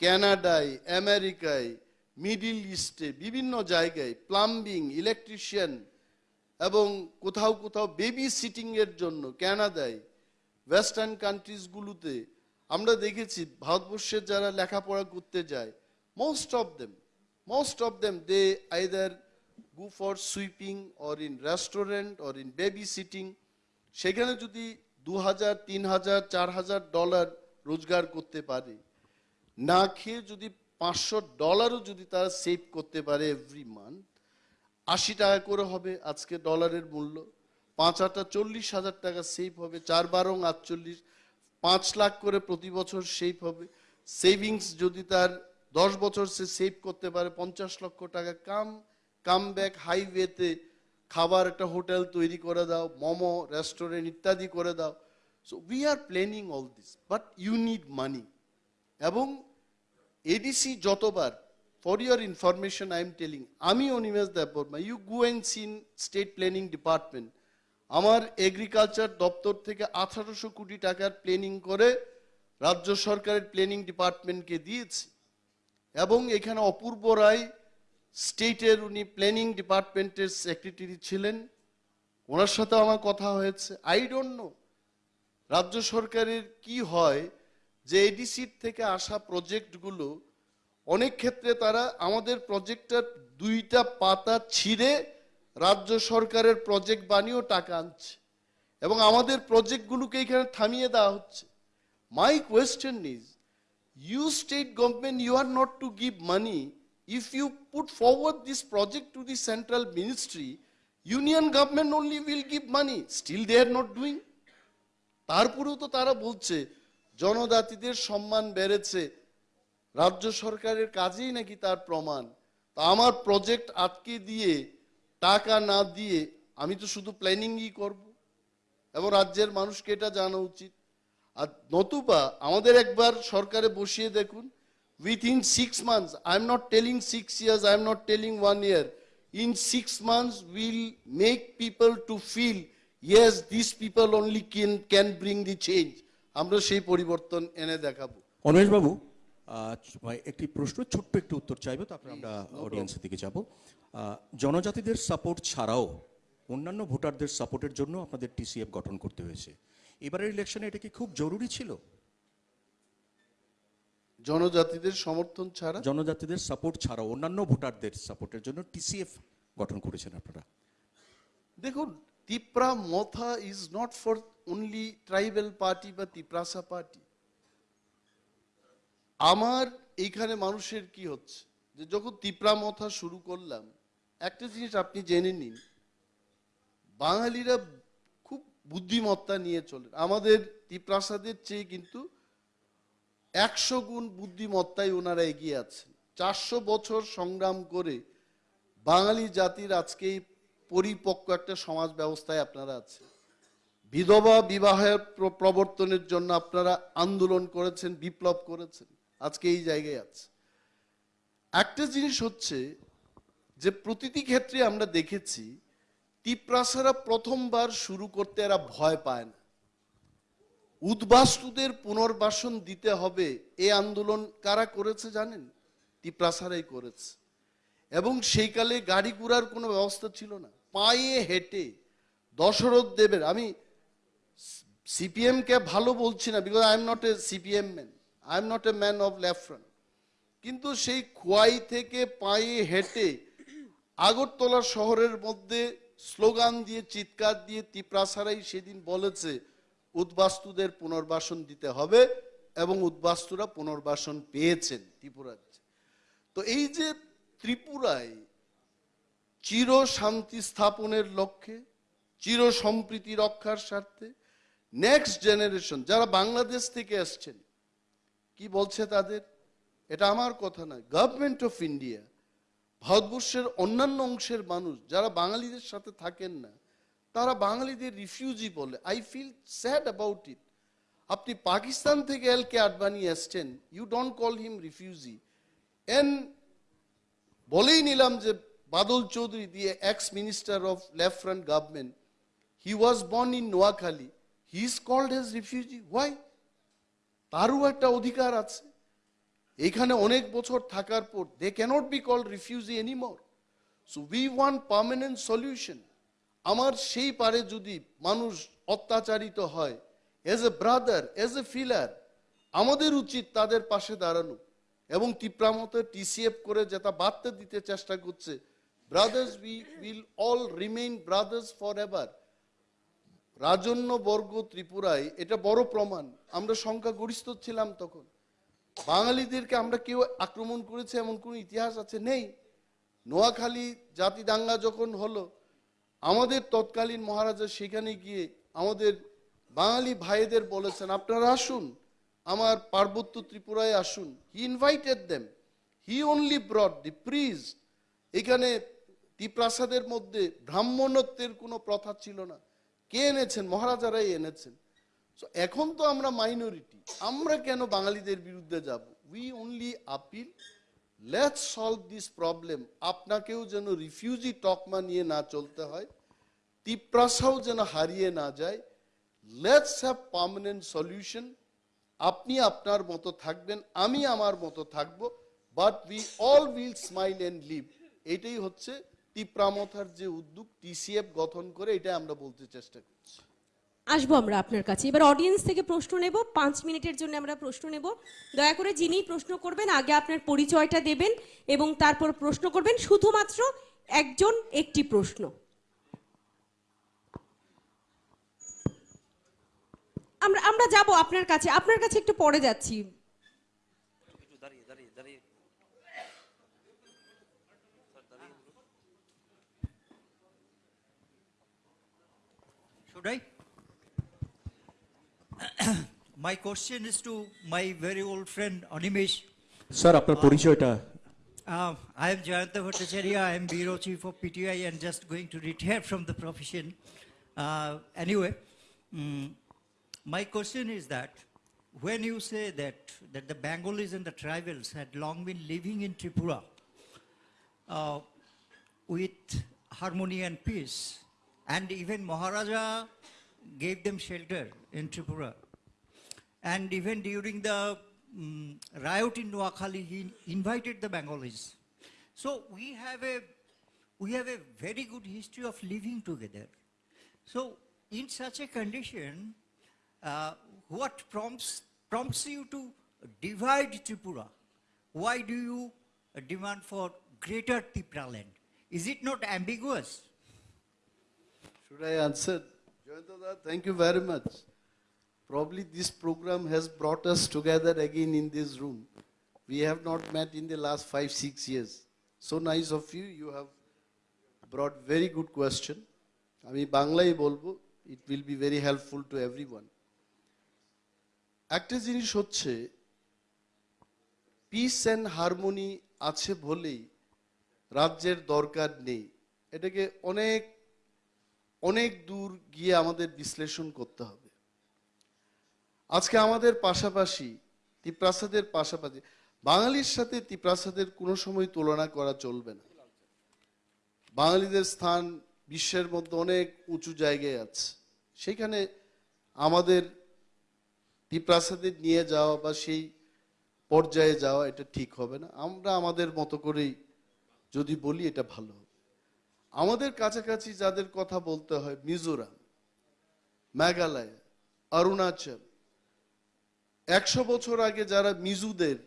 ক্যানাডায় আমেরিকায় মিডিল ইস্টে বিভিন্ন জায়গায় প্লাম্বিং ইলেকট্রিশিয়ান এবং কোথাও কোথাও বেবি সিটিং এর জন্য ক্যানাডায় ওয়েস্টার্ন কান্ট্রিজগুলোতে আমরা দেখেছি ভারতবর্ষের যারা লেখাপড়া করতে যায় most of them most of them they either go for sweeping or in restaurant or in babysitting সেখানে যদি দু হাজার তিন হাজার চার হাজার ডলার রোজগার করতে পারে, না খেয়ে যদি পাঁচশো ডলারও যদি তারা সেভ করতে পারে এভরি মান্থ আশি টাকা করে হবে আজকে ডলারের মূল্য, পাঁচ আটটা চল্লিশ হাজার টাকা সেভ হবে, চার বারং আটচল্লিশ, পাঁচ লাখ করে প্রতি বছর সেভ হবে সেভিংস যদি তার দশ বছর সে সেভ করতে পারে, পঞ্চাশ লক্ষ টাকা কাম কাম ব্যাক হাইওয়েতে খাবার একটা হোটেল তৈরি করে দাও, মোমো রেস্টুরেন্ট ইত্যাদি করে দাও। So we are planning all this but you need money এবং এডিসি যতবার for your information I am telling আমি Animesh Debbarma you go and seen state planning department আমার এগ্রিকালচার দপ্তর থেকে আঠারোশো কোটি টাকার প্ল্যানিং করে রাজ্য সরকারের প্ল্যানিং ডিপার্টমেন্টকে দিয়েছি। এবং এখানে অপূর্ব রায় স্টেটের উনি প্ল্যানিং ডিপার্টমেন্টের সেক্রেটারি ছিলেন। ওনার সাথে আমার কথা হয়েছে। আই ডোন্ট নো রাজ্য সরকারের কি হয় যে এডিসির থেকে আসা প্রজেক্টগুলো অনেক ক্ষেত্রে তারা আমাদের প্রজেক্টটার দুইটা পাতা ছিঁড়ে রাজ্য সরকারের প্রজেক্ট বানিয়েও টাকা আনছে। এবং আমাদের প্রজেক্টগুলোকে এখানে থামিয়ে দেওয়া হচ্ছে। My question is you state government, you are not to give money if you put forward this project to the central ministry, union government only will give money. Still they are not doing. তারপরেও তো তারা বলছে, জনজাতিদের সম্মান বেড়েছে। রাজ্য সরকারের কাজেই নাকি তার প্রমাণ। তা আমার প্রজেক্ট আটকে দিয়ে, টাকা না দিয়ে আমি তো শুধু প্ল্যানিংই করব। এবং রাজ্যের মানুষকে এটা জানা উচিত। আর নতুবা আমাদের একবার সরকারে বসিয়ে দেখুন months I am not telling six years I am not telling one year in six months will make people to feel yes this people only can can bring the change আমরা সেই পরিবর্তন এনে দেখাবো। অনিমেষ বাবু একটি প্রশ্ন ছোট্ট একটু উত্তর চাইব তারপরে আমরা অডিয়েন্সের দিকে যাব। জনজাতিদের সাপোর্ট ছাড়াও অন্যান্য ভোটারদের সাপোর্টের জন্য আপনাদের টিসিএফ গঠন করতে হয়েছে। এবারের ইলেকশনে এটা কি খুব জরুরি ছিল? জনজাতিদের সমর্থন ছাড়া? জনজাতিদের সাপোর্ট ছাড়াও অন্যান্য ভোটারদের সাপোর্টের জন্য টিসিএফ গঠন করেছেন আপনারা। দেখুন Tipra Motha is not for only tribal party বা তিপ্রাসা পার্টি আমার এইখানে মানুষের কি হচ্ছে? যে যখন তিপ্রা মথা শুরু করলাম একটা জিনিস আপনি জেনে নিন বাঙালিরা খুব বুদ্ধিমত্তা নিয়ে চলে। আমাদের তিপ্রাসাদের চেয়ে কিন্তু একশো গুণ বুদ্ধিমত্তায় ওনারা এগিয়ে আছেন। চারশো বছর সংগ্রাম করে বাঙালি জাতির আজকে পরিপক্ক একটা সমাজ ব্যবস্থায় আপনারা আছেন। বিধবা বিবাহের প্রবর্তনের জন্য আপনারা আন্দোলন করেছেন, বিপ্লব করেছেন, আজকে এই জায়গায় আছে একটা জিনিস হচ্ছে যে প্রতিটি ক্ষেত্রে আমরা দেখেছি, তিপ্রাসারা প্রথমবার শুরু করতে এরা ভয় পায় না। উদ্বাস্তুদের পুনর্বাসন দিতে হবে। এ আন্দোলন কারা করেছে জানেন? তিপ্রাসারাই করেছে। এবং সেই কালে গাড়ি ঘোড়ার কোনো ব্যবস্থা ছিল না। পায়ে হেঁটে দশরথ দেবের, আমি সিপিএমকে ভালো বলছি না because I am not a CPM man I am not a man of left front কিন্তু সেই খোয়াই থেকে পায়ে হেঁটে আগরতলা শহরের মধ্যে স্লোগান দিয়ে, চিৎকার দিয়ে তিপ্রাসারাই সেদিন বলেছে উদ্বাস্তুদের পুনর্বাসন দিতে হবে এবং উদ্বাস্তুরা পুনর্বাসন পেয়েছেন ত্রিপুরার তো এই যে ত্রিপুরায় চির শান্তি স্থাপনের লক্ষ্যে, চির সম্প্রীতি রক্ষার স্বার্থে নেক্সট জেনারেশন যারা বাংলাদেশ থেকে আসছেন, কি বলছে তাদের? এটা আমার কথা না গভর্নমেন্ট অফ ইন্ডিয়া ভারতবর্ষের অন্যান্য অংশের মানুষ যারা বাঙালিদের সাথে থাকেন না তারা বাঙালিদের রিফিউজি বলে। I feel sad about it আপনি পাকিস্তান থেকে এল কে আডবানি এসছেন you don't call him refugee and বলেই নিলাম যে বাদল চৌধুরী দিয়ে ex minister of left front government he was born in Noakhali he is called as refugee why তারও একটা অধিকার আছে। এখানে অনেক বছর থাকার পর they cannot be called refugee anymore so we want permanent solution আমার সেই পারে যদি মানুষ অত্যাচারিত হয় as a brother as a filler আমাদের উচিত তাদের পাশে দাঁড়ানো এবং টিপ্রামতে টিসিএফ করে যেটা বার্তা দিতে চেষ্টা করছে। Brothers we will all remain brothers forever রাজন্য বর্গ ত্রিপুরায় এটা বড় প্রমাণ। আমরা সংখ্যাগরিষ্ঠ ছিলাম তখন। বাঙালিদেরকে আমরা কেউ আক্রমণ করেছে এমন কোনো ইতিহাস আছে নেই? নোয়াখালী জাতি দাঙ্গা যখন হলো আমাদের তৎকালীন মহারাজা সেখানে গিয়ে আমাদের বাঙালি ভাইদের বলেছেন আপনারা আসুন আমার পার্বত্য ত্রিপুরায় আসুন। He invited them he only brought the priests এখানে দ্বীপ্রাসাদের মধ্যে ব্রাহ্মণত্বের কোনো প্রথা ছিল না। কে এনেছেন? মহারাজারাই এনেছেন। So, এখন তো আমরা মাইনরিটি আমরা কেন বাঙালিদের বিরুদ্ধে যাব? We only appeal let's solve this problem আপনাকেও যেন রিফিউজি টকমা নিয়ে না চলতে হয় তিপ্রাসাও যেন হারিয়ে না যায় লেটস হ্যাভ পার্মানেন্ট সলিউশন আপনি আপনার মতো থাকবেন আমি আমার মতো থাকব but we all will smile and live এটাই হচ্ছে তিপ্রামথার যে উদ্যোগ টিসিএফ গঠন করে এটা আমরা বলতে চেষ্টা করছি আসব আমরা আপনার কাছে। এবার অডিয়েন্স থেকে প্রশ্ন নেব, পাঁচ মিনিটের জন্য আমরা প্রশ্ন নেব। দয়া করে যিনি প্রশ্ন করবেন, আগে আপনার পরিচয়টা দেবেন এবং তারপর প্রশ্ন করবেন। শুধুমাত্র একজন, একটি প্রশ্ন। আমরা আমরা যাব আপনার কাছে। আপনার কাছে একটু পরে যাচ্ছি। I? My question is to my very old friend Animesh. Sir আপনার পরিচয়টা Uh, I am Jayanta Bhattacharya. I am Bureau Chief of PTI and just going to retire from the profession. Uh, anyway, mm, my question is that when you say that, that the Bengalis and the tribals had long been living in Tripura uh, with harmony and peace, and even Maharaja gave them shelter in Tripura. And even during the mm, riot in Noakhali, he invited the Bengalis. So we have a we have a very good history of living together. So in such a condition, uh, what prompts prompts you to divide Tripura? Why do you demand for greater Tripura land? Is it not ambiguous? Should I answer? Jayantada, thank you very much. Probably this program has brought us together again in this room. We have not met in the last five, six years. So nice of you. You have brought very good question. আমি বাংলাই বলব it will be very helpful to everyone একটা জিনিস হচ্ছে piece and harmony আছে বলেই রাজ্যের দরকার নেই এটাকে অনেক অনেক দূর গিয়ে আমাদের বিশ্লেষণ করতে হবে। আজকে আমাদের পাশাপাশি তিপ্রাসাদের পাশাপাশি, বাঙালির সাথে তিপ্রাসাদের কোনো সময় তুলনা করা চলবে না। বাঙালিদের স্থান বিশ্বের মধ্যে অনেক উঁচু জায়গায় আছে। সেখানে আমাদের তিপ্রাসাদের নিয়ে যাওয়া বা সেই পর্যায়ে যাওয়া এটা ঠিক হবে না। আমরা আমাদের মতো করেই যদি বলি এটা ভালো হবে। আমাদের কাছাকাছি যাদের কথা বলতে হয়, মিজোরাম, মেঘালয়, অরুণাচল, একশো বছর আগে যারা মিজুদের,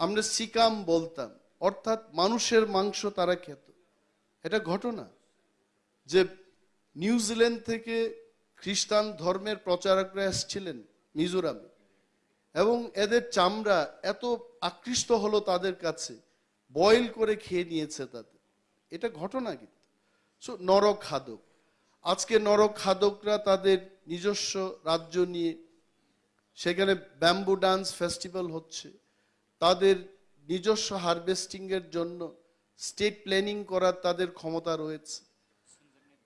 আমরা সিকাম বলতাম, অর্থাৎ মানুষের মাংস তারা খেত। এটা ঘটনা যে নিউজিল্যান্ড থেকে খ্রিস্টান ধর্মের প্রচারকরা এসেছিলেন মিজোরামে, এবং এদের চামড়া এত আকৃষ্ট হলো তাদের কাছে, বয়েল করে খেয়ে নিয়েছে তাদের। এটা ঘটনা কিন্তু। সো নরক খাদক। আজকে নরক খাদকরা তাদের নিজস্ব রাজ্য নিয়ে সেখানে ব্যাম্বু ডান্স ফেস্টিভ্যাল হচ্ছে। তাদের নিজস্ব হারভেস্টিং এর জন্য স্টেট প্ল্যানিং করার তাদের ক্ষমতা রয়েছে।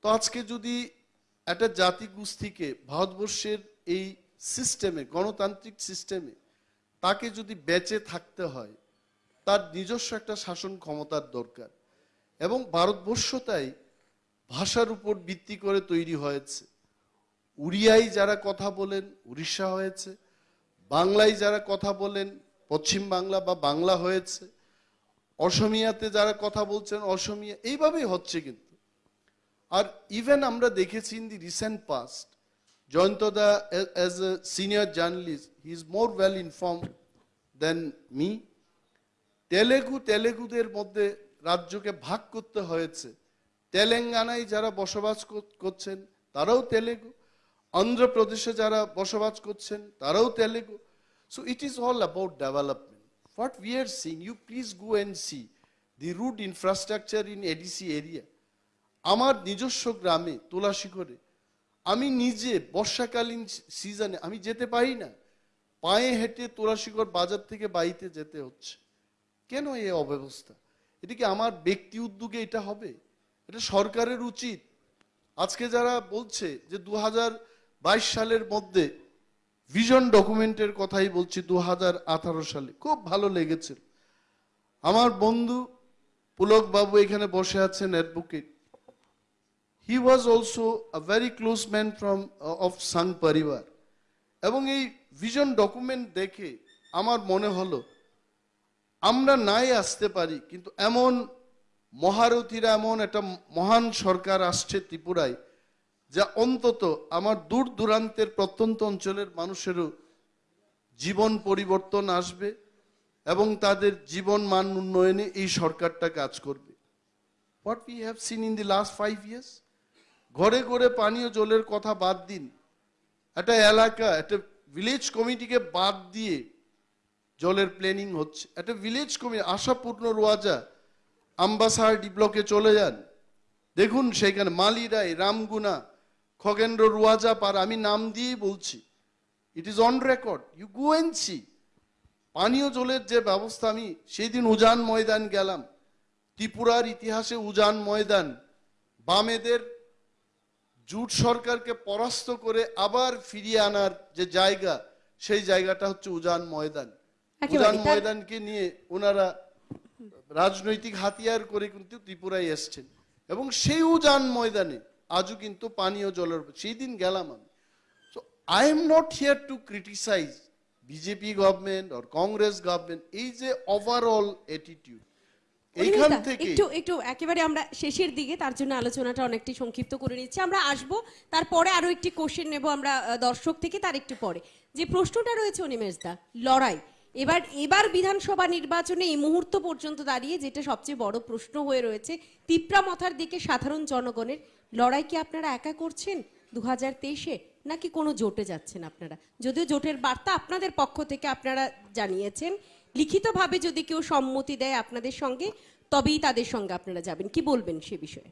তো আজকে যদি একটা জাতি গোষ্ঠীকে ভারতবর্ষের এই সিস্টেমে, গণতান্ত্রিক সিস্টেমে তাকে যদি বেঁচে থাকতে হয়, তার নিজস্ব একটা শাসন ক্ষমতার দরকার। এবং ভারতবর্ষ তাই ভাষার উপর ভিত্তি করে তৈরি হয়েছে। উড়িয়ায় যারা কথা বলেন, উড়িষ্যা হয়েছে। বাংলায় যারা কথা বলেন, পশ্চিম বাংলা বা বাংলা হয়েছে। অসমিয়াতে যারা কথা বলছেন, অসমিয়া, এইভাবেই হচ্ছে কিন্তু। আর ইভেন আমরা দেখেছি in the recent past Jayanta da as a senior journalist he is more well inform than me Telugu, তেলেগুদের মধ্যে রাজ্যকে ভাগ করতে হয়েছে। তেলেঙ্গানায় যারা বসবাস করছেন, তারাও তেলেগু। অন্ধ্রপ্রদেশে যারা বসবাস করছেন, তারাও Telugu. So it is all about development what we are seeing you please go and see the root infrastructure in ADC area আমার নিজস্ব গ্রামে, তুলাশিখরে, আমি নিজে বর্ষাকালীন সিজনে, আমি যেতে পারি না। পায়ে হেঁটে তুলাশিখর বাজার থেকে বাড়িতে যেতে হচ্ছে। কেন এই অব্যবস্থা? এটা কি আমার ব্যক্তি উদ্যোগে এটা হবে? এটা সরকারের উচিত। আজকে যারা বলছে যে দু সালের মধ্যে ভিশন ডকুমেন্টের কথাই বলছি দু হাজার আঠারো সালে, খুব ভালো লেগেছিল আমার বন্ধু পুলক বাবু এখানে বসে আছেন advocate he was also a very close man from of সাং পরিবার। এবং এই ভিশন ডকুমেন্ট দেখে আমার মনে হলো, আমরা নাই আসতে পারি, কিন্তু এমন মহারথীরা এমন একটা মহান সরকার আসছে ত্রিপুরায়, যা অন্তত আমার দূর দূরান্তের প্রত্যন্ত অঞ্চলের মানুষেরও জীবন পরিবর্তন আসবে এবং তাদের জীবন মান উন্নয়নে এই সরকারটা কাজ করবে। What we have seen in the last five years ঘরে ঘরে পানীয় জলের কথা বাদ দিন, একটা এলাকা, একটা ভিলেজ কমিটিকে বাদ দিয়ে জলের প্ল্যানিং হচ্ছে, একটা ভিলেজ কমিটি আশাপূর্ণ রোয়াজা আম্বাসার ব্লকে চলে যান। দেখুন সেখানে মালিরাই রামগুনা খগেন্দ্র রুয়াজা পার আমি নাম দিয়েই বলছি। It is on record you go and see পানীয় জলের যে ব্যবস্থা আমি সেই দিন উজান ময়দান গেলাম। ত্রিপুরার ইতিহাসে উজান ময়দান। বামেদের জুট সরকারকে পরাস্ত করে আবার ফিরিয়ে আনার যে জায়গা সেই জায়গাটা হচ্ছে উজান ময়দান। উজান ময়দানকে নিয়ে ওনারা রাজনৈতিক হাতিয়ার করে কিন্তু ত্রিপুরায় এসছেন। এবং সেই উজান ময়দানে। আজও কিন্তু পানীয় জলের সেই দিন গেলাম আমি। So I am not here to criticise BJP government or Congress government এই যে ওভারঅল অ্যাটিটিউড এইখান থেকে একটু একটু একেবারে আমরা শেষের দিকে তার জন্য আলোচনাটা অনেকটি সংক্ষিপ্ত করে নিচ্ছি। আমরা আসব তারপরে আরও একটি কোশ্চেন নেব আমরা দর্শক থেকে তার একটু পরে। যে প্রশ্নটা রয়েছে অনিমেষ দা লড়াই। এবার এবার বিধানসভা নির্বাচনে এই মুহূর্ত পর্যন্ত দাঁড়িয়ে যেটা সবচেয়ে বড় প্রশ্ন হয়ে রয়েছে, তিপ্রা মথার দিকে সাধারণ জনগণের লড়াই কি আপনারা একা করছেন দু হাজার তেইশে? নাকি কোনো জোটে যাচ্ছেন আপনারা? যদিও জোটের বার্তা আপনাদের পক্ষ থেকে আপনারা জানিয়েছেন, লিখিতভাবে যদি কেউ সম্মতি দেয় আপনাদের সঙ্গে, তবেই তাদের সঙ্গে আপনারা যাবেন। কি বলবেন সে বিষয়ে?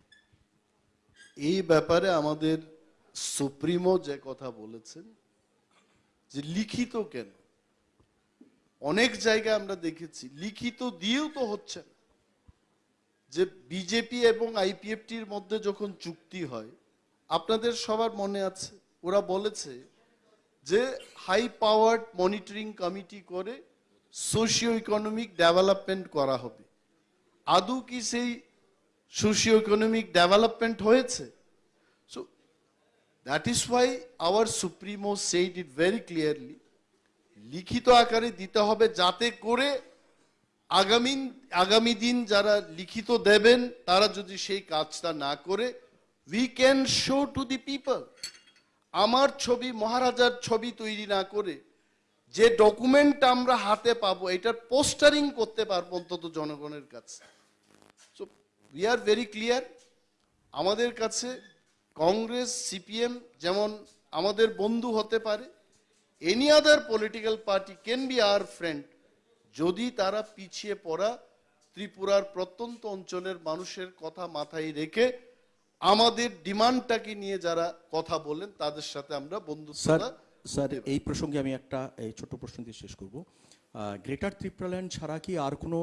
এই ব্যাপারে আমাদের সুপ্রিমো যে কথা বলেছেন, যে লিখিত কেন? অনেক জায়গায় আমরা দেখেছি, লিখিত দিয়েও তো হচ্ছে না। যে বিজেপি এবং আইপিএফটির মধ্যে যখন চুক্তি হয়, আপনাদের সবার মনে আছে, ওরা বলেছে যে হাই পাওয়ার্ড মনিটরিং কমিটি করে সোশিও ইকোনমিক ডেভেলপমেন্ট করা হবে আদৌ কি সেই সোশিও ইকোনমিক ডেভেলপমেন্ট হয়েছে so that is why our supremo said it very clearly লিখিত আকারে দিতে হবে যাতে করে আগামী আগামী দিন যারা লিখিত দেবেন, তারা যদি সেই কাজটা না করে we can show to the people আমার ছবি, মহারাজার ছবি তৈরি না করে, যে ডকুমেন্ট আমরা হাতে পাবো, এটার পোস্টারিং করতে পারব অন্তত জনগণের কাছে। So we are very clear আমাদের কাছে কংগ্রেস, সিপিএম যেমন আমাদের বন্ধু হতে পারে any other political party can be our friend যদি তারা পিছিয়ে পড়া ত্রিপুরার প্রত্যন্ত অঞ্চলের মানুষের কথা মাথায় রেখে আমাদের ডিমান্ডটাকে নিয়ে যারা কথা বলেন তাদের সাথে আমরা বন্ধু স্যার এই প্রসঙ্গে আমি একটা এই ছোট প্রশ্ন দিয়ে শেষ করব। গ্রেটার ত্রিপুরাল্যান্ড ছাড়া কি আর কোনো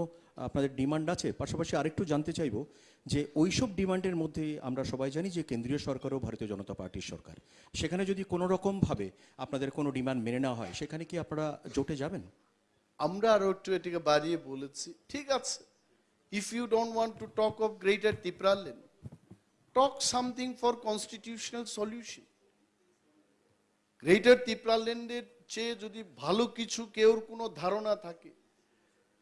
আপনাদের ডিমান্ড আছে, পাশাপাশি আরেকটু জানতে চাইব যে ওইসব ডিমান্ডের মধ্যে আমরা সবাই জানি যে কেন্দ্রীয় সরকারও ভারতীয় জনতা পার্টির সরকার। সেখানে যদি কোনো রকমভাবে আপনাদের কোনো ডিমান্ড মেনে নেওয়া হয়, সেখানে কি আপনারা জোটে যাবেন? আমরা আরও একটু এটিকে বাড়িয়ে বলেছি, ঠিক আছে। If you don't want to talk of greater Tipraland talk something for constitutional solution greater তিপ্রাল্যান্ডের চেয়ে যদি ভালো কিছু কেউর কোনো ধারণা থাকে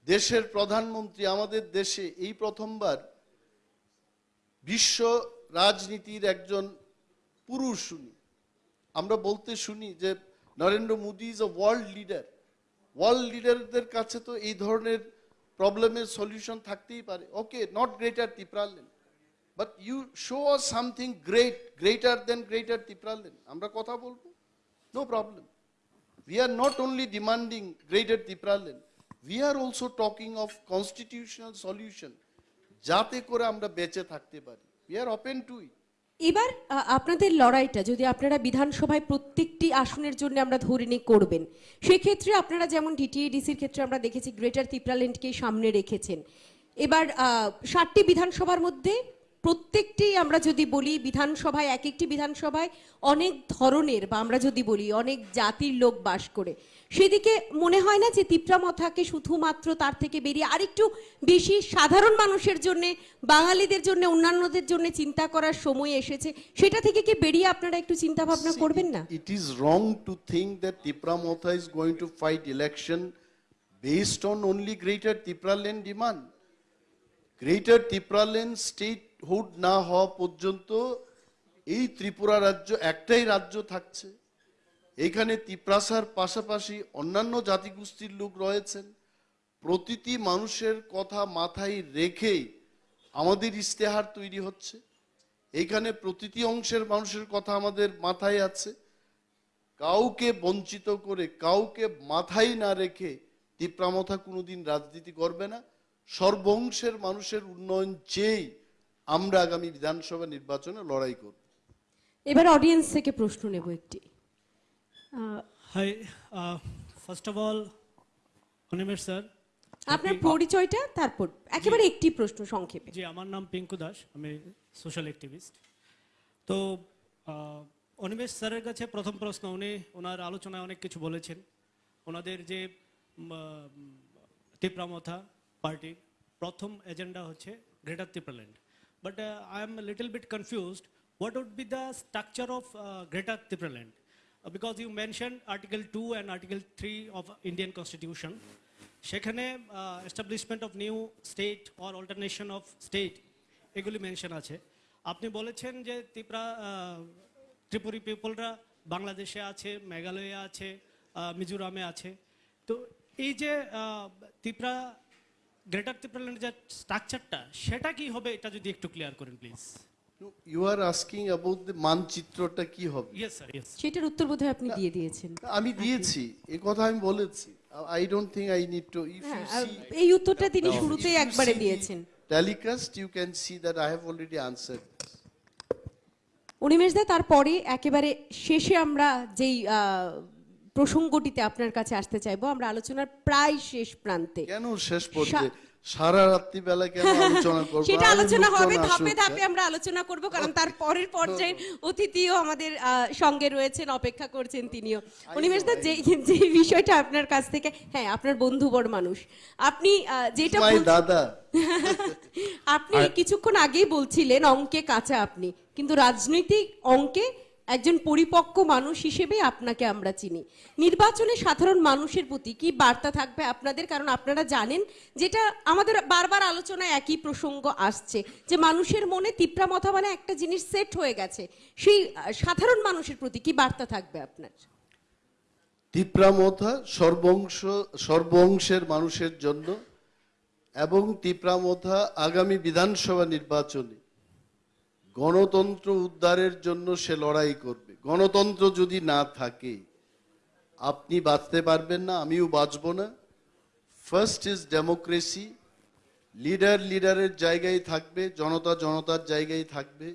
দেশের প্রধানমন্ত্রী আমাদের দেশে এই প্রথমবার বিশ্ব রাজনীতির একজন পুরুষ শুনি আমরা বলতে শুনি যে Narendra Modi is a world leader world লিডারদের কাছে তো এই ধরনের প্রবলেমের সলিউশন থাকতেই পারে। Okay not greater Tipraland but you show us something great greater than greater Tipraland আমরা কথা বলব? No problem we are not only demanding greater Tipralan, we are also talking of constitutional solution, যাতে করে আমরা বেঁচে থাকতে পারি। We are open to it এবার আপনাদের লড়াইটা যদি আপনারা বিধানসভায় প্রত্যেকটি আসনের জন্য আমরা ধরে নিয়ে করবেন, সেক্ষেত্রে আপনারা যেমন ডিটিএডিসির ক্ষেত্রে আমরা দেখেছি গ্রেটার তিপ্রাল্যান্ডকে সামনে রেখেছেন। এবার ষাটটি বিধানসভার মধ্যে প্রত্যেকটি আমরা যদি বলি বিধানসভায়, এক একটি বিধানসভায় অনেক ধরনের বা আমরা যদি বলি অনেক জাতির লোক বাস করে সেদিকে মনে হয় না যে তিপ্রামথাকে শুধুমাত্র তার থেকে বেরিয়ে আরেকটু বেশি সাধারণ মানুষের জন্য বাঙালিদের জন্য অন্যান্যদের জন্য চিন্তা করার সময় এসেছে। সেটা থেকে কি বেরিয়ে আপনারা একটু চিন্তা ভাবনা করবেন না? It is wrong to think that Tipramotha is going to fight election based on only greater Tipraland demand. Greater Tipraland statehood না হওয়া পর্যন্ত এই ত্রিপুরা রাজ্য একটাই রাজ্য থাকছে। এখানে তিপ্রাসার পাশাপাশি অন্যান্য জাতিগোষ্ঠীর লোক রয়েছেন। প্রতিটি মানুষের কথা মাথায় রেখেই আমাদের ইশতেহার তৈরি হচ্ছে। এখানে প্রতিটি অংশের মানুষের কথা আমাদের মাথায় আছে। কাউকে বঞ্চিত করে, কাউকে মাথায় না রেখে তিপ্রামথা কোনোদিন রাজনীতি করবে না। সর্বংশের মানুষের উন্নয়ন চেয়েই আমরা আগামী বিধানসভা নির্বাচনে লড়াই করব। এবার অডিয়েন্স থেকে প্রশ্ন নেব একটি। Uh, first of all, Animesh sir আপনার পরিচয়টা তারপর একেবারে একটি প্রশ্ন সংক্ষেপে। জি আমার নাম পিঙ্কু দাস আমি সোশ্যাল অ্যাক্টিভিস্ট। তো অনিমেষ স্যারের কাছে প্রথম প্রশ্ন উনি ওনার আলোচনায় অনেক কিছু বলেছেন। ওনাদের যে তিপ্রামথা পার্টির প্রথম এজেন্ডা হচ্ছে greater Tipraland. But I am little bit confused what would be the structure of greater Tipraland? Because you mention article two and article three of Indian constitution সেখানে establishment of new state or alternation of state এগুলি mention আছে। আপনি বলেছেন যে ত্রিপুরা ত্রিপুরি পিপলরা বাংলাদেশে আছে, মেঘালয়ে আছে মিজোরামে আছে। তো এই যে ত্রিপুরা গ্রেটার ত্রিপুরাল্যান্ডের যে স্ট্রাকচারটা সেটা কি হবে এটা যদি একটু ক্লিয়ার করেন please you are asking about the মানচিত্রটা কি হবে ইয়েস স্যার ইয়েস সেটার উত্তর বোধহয় আপনি দিয়ে দিয়েছেন। আমি দিয়েছি এ কথা আমি বলেছি। I don't think I need to if হ্যাঁ ইউ আর সি এই উত্তরটা তিনি শুরুতেই একবারে দিয়েছেন। telecast you can see that i have already answered. Animesh দা তারপরে একেবারে শেষে আমরা যেই আহ, প্রসঙ্গটিতে আপনার কাছে আসতে চাইব আমরা আলোচনার প্রায় শেষ প্রান্তে। কেন শেষ পর্যায়ে? সারা রাত্রি বেলা কেন আলোচনা করব? সেটা আলোচনা হবে ধাপে ধাপে। আমরা আলোচনা করব কারণ তার পরের পর্যায়ের অতিথিও আমাদের সঙ্গে রয়েছেন অপেক্ষা করছেন তিনিও। অনিমেষ দা যে যে বিষয়টা আপনার কাছ থেকে হ্যাঁ আপনার বন্ধুবর মানুষ। আপনি আহ, যেটা দাদা। আপনি কিছুক্ষণ আগেই বলছিলেন অঙ্কে কাঁচা আপনি কিন্তু রাজনৈতিক অঙ্কে একজন পরিপক্ক মানুষ হিসেবে আপনাকে আমরা চিনি। নির্বাচনে সাধারণ মানুষের প্রতি কি বার্তা থাকবে আপনাদের? কারণ আপনারা জানেন যেটা আমাদের বারবার আলোচনায় একই প্রসঙ্গ আসছে, যে মানুষের মনে তিপ্রামথা মানে একটা জিনিস সেট হয়ে গেছে। সেই সাধারণ মানুষের প্রতি কি বার্তা থাকবে আপনার? টিপ্রামথা সর্বংশ, সর্বংশের মানুষের জন্য এবং টিপ্রামথা আগামী বিধানসভা নির্বাচনে গণতন্ত্র উদ্ধারের জন্য সে লড়াই করবে। গণতন্ত্র যদি না থাকে, আপনি বাঁচতে পারবেন না, আমিও বাঁচব না। ফার্স্ট ইজ ডেমোক্রেসি লিডার লিডারের জায়গায় থাকবে, জনতা, জনতার জায়গায় থাকবে।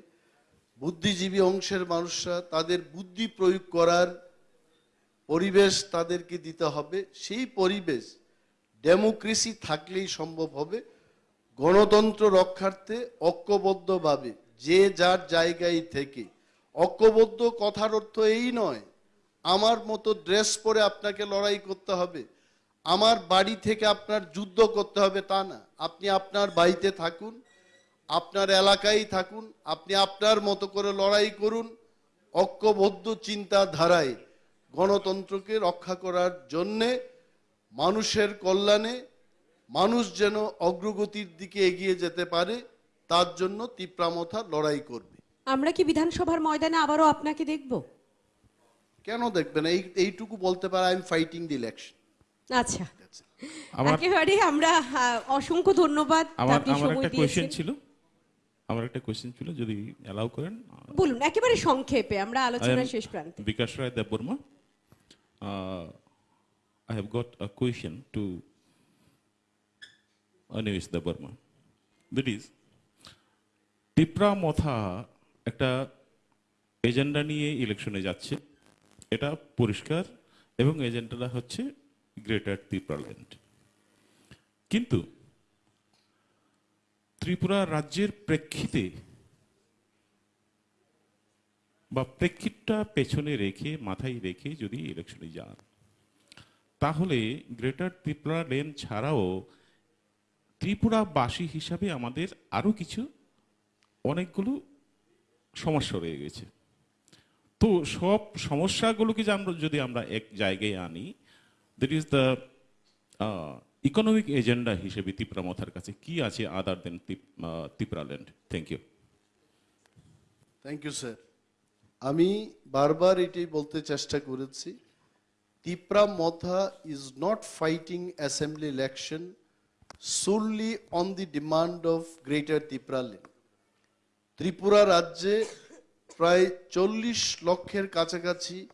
বুদ্ধিজীবী অংশের মানুষরা, তাদের বুদ্ধি প্রয়োগ করার পরিবেশ তাদেরকে দিতে হবে। সেই পরিবেশ ডেমোক্রেসি থাকলেই সম্ভব হবে। গণতন্ত্র রক্ষার্থে ঐক্যবদ্ধভাবে যে যার জায়গায় থেকে। ঐক্যবদ্ধ কথার অর্থ এই নয়, আমার মতো ড্রেস পরে আপনাকে লড়াই করতে হবে। আমার বাড়ি থেকে আপনার যুদ্ধ করতে হবে তা না। আপনি আপনার বাড়িতে থাকুন, আপনার এলাকায় থাকুন, আপনি আপনার মতো করে লড়াই করুন। ঐক্যবদ্ধ চিন্তাধারায় গণতন্ত্রকে রক্ষা করার জন্যে, মানুষের কল্যাণে, মানুষ যেন অগ্রগতির দিকে এগিয়ে যেতে পারে। তার জন্য তিপ্রামথা লড়াই করবে। আমরা কি বিধানসভার ময়দানে আবারও আপনাকে দেখব? কেন দেখবেন এই এইটুকু বলতে পারে I am fighting the election আচ্ছা আমার একেবারে আমরা অসংখ্য ধন্যবাদ আমার আপনি আমার সময় একটা কোশ্চেন ছিল। আমার একটা কোয়েশ্চেন ছিল যদি অ্যালাউ করেন। বলুন একেবারে সংক্ষেপে আমরা I আলোচনার শেষ প্রান্তে। Rai Deburma. Uh, I have got a question to Anish Deburma. That is, Tipra মথা একটা এজেন্ডা নিয়ে ইলেকশনে যাচ্ছে। এটা পরিষ্কার এবং এজেন্ডাটা হচ্ছে গ্রেটার ত্রিপুরাল্যান্ড কিন্তু ত্রিপুরা রাজ্যের প্রেক্ষিতে বা প্রেক্ষিতটা পেছনে রেখে, মাথায় রেখে যদি ইলেকশনে যান, তাহলে গ্রেটার ত্রিপুরা লেন ছাড়াও ত্রিপুরাবাসী হিসাবে আমাদের আরও কিছু অনেকগুলো সমস্যা রয়ে গেছে। তো সব সমস্যাগুলোকে যে আমরা যদি আমরা এক জায়গায় আনি that is the economic agenda হিসেবে ত্রিপুরা মথার কাছে কি আছে other than Tripura land thank you thank you sir আমি বারবার এটাই বলতে চেষ্টা করেছি Tipra Motha is not fighting assembly election solely on the demand of greater Tripuraland Tripura রাজ্যে প্রায় চল্লিশ লক্ষের কাছাকাছি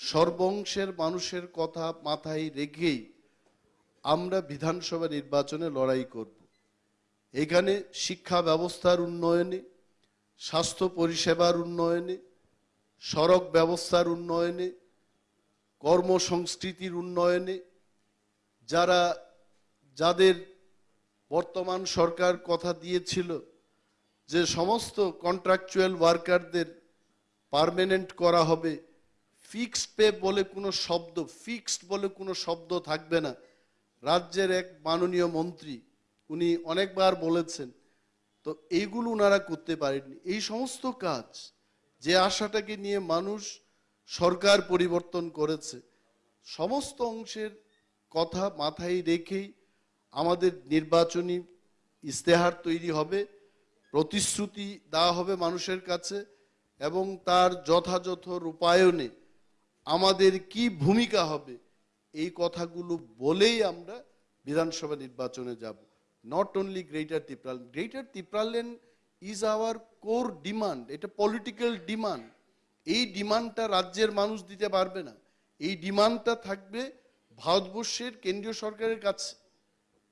সর্বংশের মানুষের কথা মাথায় রেখেই আমরা বিধানসভা নির্বাচনে লড়াই করব। এখানে শিক্ষা ব্যবস্থার উন্নয়নে, স্বাস্থ্য পরিষেবার উন্নয়নে, সড়ক ব্যবস্থার উন্নয়নে, কর্মসংস্কৃতির উন্নয়নে, যারা, যাদের বর্তমান সরকার কথা দিয়েছিল যে সমস্ত কন্ট্রাকচুয়াল ওয়ার্কারদের পার্মানেন্ট করা হবে ফিক্সড পে বলে কোনো শব্দ ফিক্সড বলে কোনো শব্দ থাকবে না। রাজ্যের এক মাননীয় মন্ত্রী, উনি অনেকবার বলেছেন, তো এইগুলো ওনারা করতে পারেননি। এই সমস্ত কাজ, যে আশাটাকে নিয়ে মানুষ সরকার পরিবর্তন করেছে, সমস্ত অংশের কথা মাথায় রেখেই আমাদের নির্বাচনী ইস্তেহার তৈরি হবে। প্রতিশ্রুতি দেওয়া হবে মানুষের কাছে এবং তার যথাযথ রূপায়ণে আমাদের কি ভূমিকা হবে, এই কথাগুলো বলেই আমরা বিধানসভা নির্বাচনে যাব। Not only greater তিপ্রাল greater Tipraland is our core demand এটা পলিটিক্যাল ডিমান্ড এই ডিমান্ডটা রাজ্যের মানুষ দিতে পারবে না। এই ডিমান্ডটা থাকবে ভারতবর্ষের কেন্দ্রীয় সরকারের কাছে।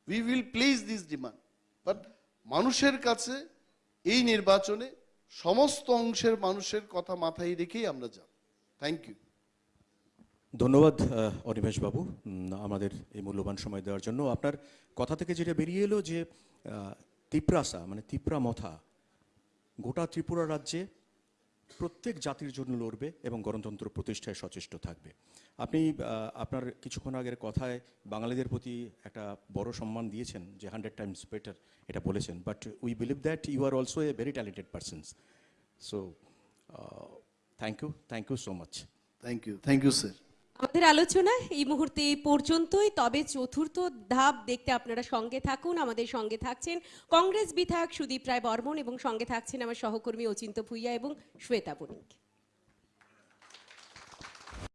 We will place this demand but মানুষের কাছে এই নির্বাচনে সমস্ত অংশের মানুষের কথা মাথায় রেখেই আমরা যাব। থ্যাংক ইউ ধন্যবাদ অনিমেশ বাবু। আমাদের এই মূল্যবান সময় দেওয়ার জন্য। আপনার কথা থেকে যেটা বেরিয়ে এলো যে তিপ্রাসা মানে তিপ্রা মথা গোটা ত্রিপুরা রাজ্যে প্রত্যেক জাতির জন্য লড়বে এবং গণতন্ত্র প্রতিষ্ঠায় সচেষ্ট থাকবে। আপনি আপনার কিছুক্ষণ আগের কথায় বাঙালিদের প্রতি একটা বড় সম্মান দিয়েছেন, যে হান্ড্রেড টাইমস বেটার এটা বলেছেন but we believe that you are also a very talented persons so thank you thank you so much thank you thank you sir আমাদের আলোচনা এই মুহূর্তে পর্যন্তই। তবে চতুর্থ ধাপ দেখতে আপনারা সঙ্গে থাকুন, আমাদের সঙ্গে থাকছেন কংগ্রেস বিধায়ক সুদীপ রায় বর্মন এবং সঙ্গে থাকছেন আমার সহকর্মী অচিন্ত ভুইয়া এবং শ্বেতা বণিক।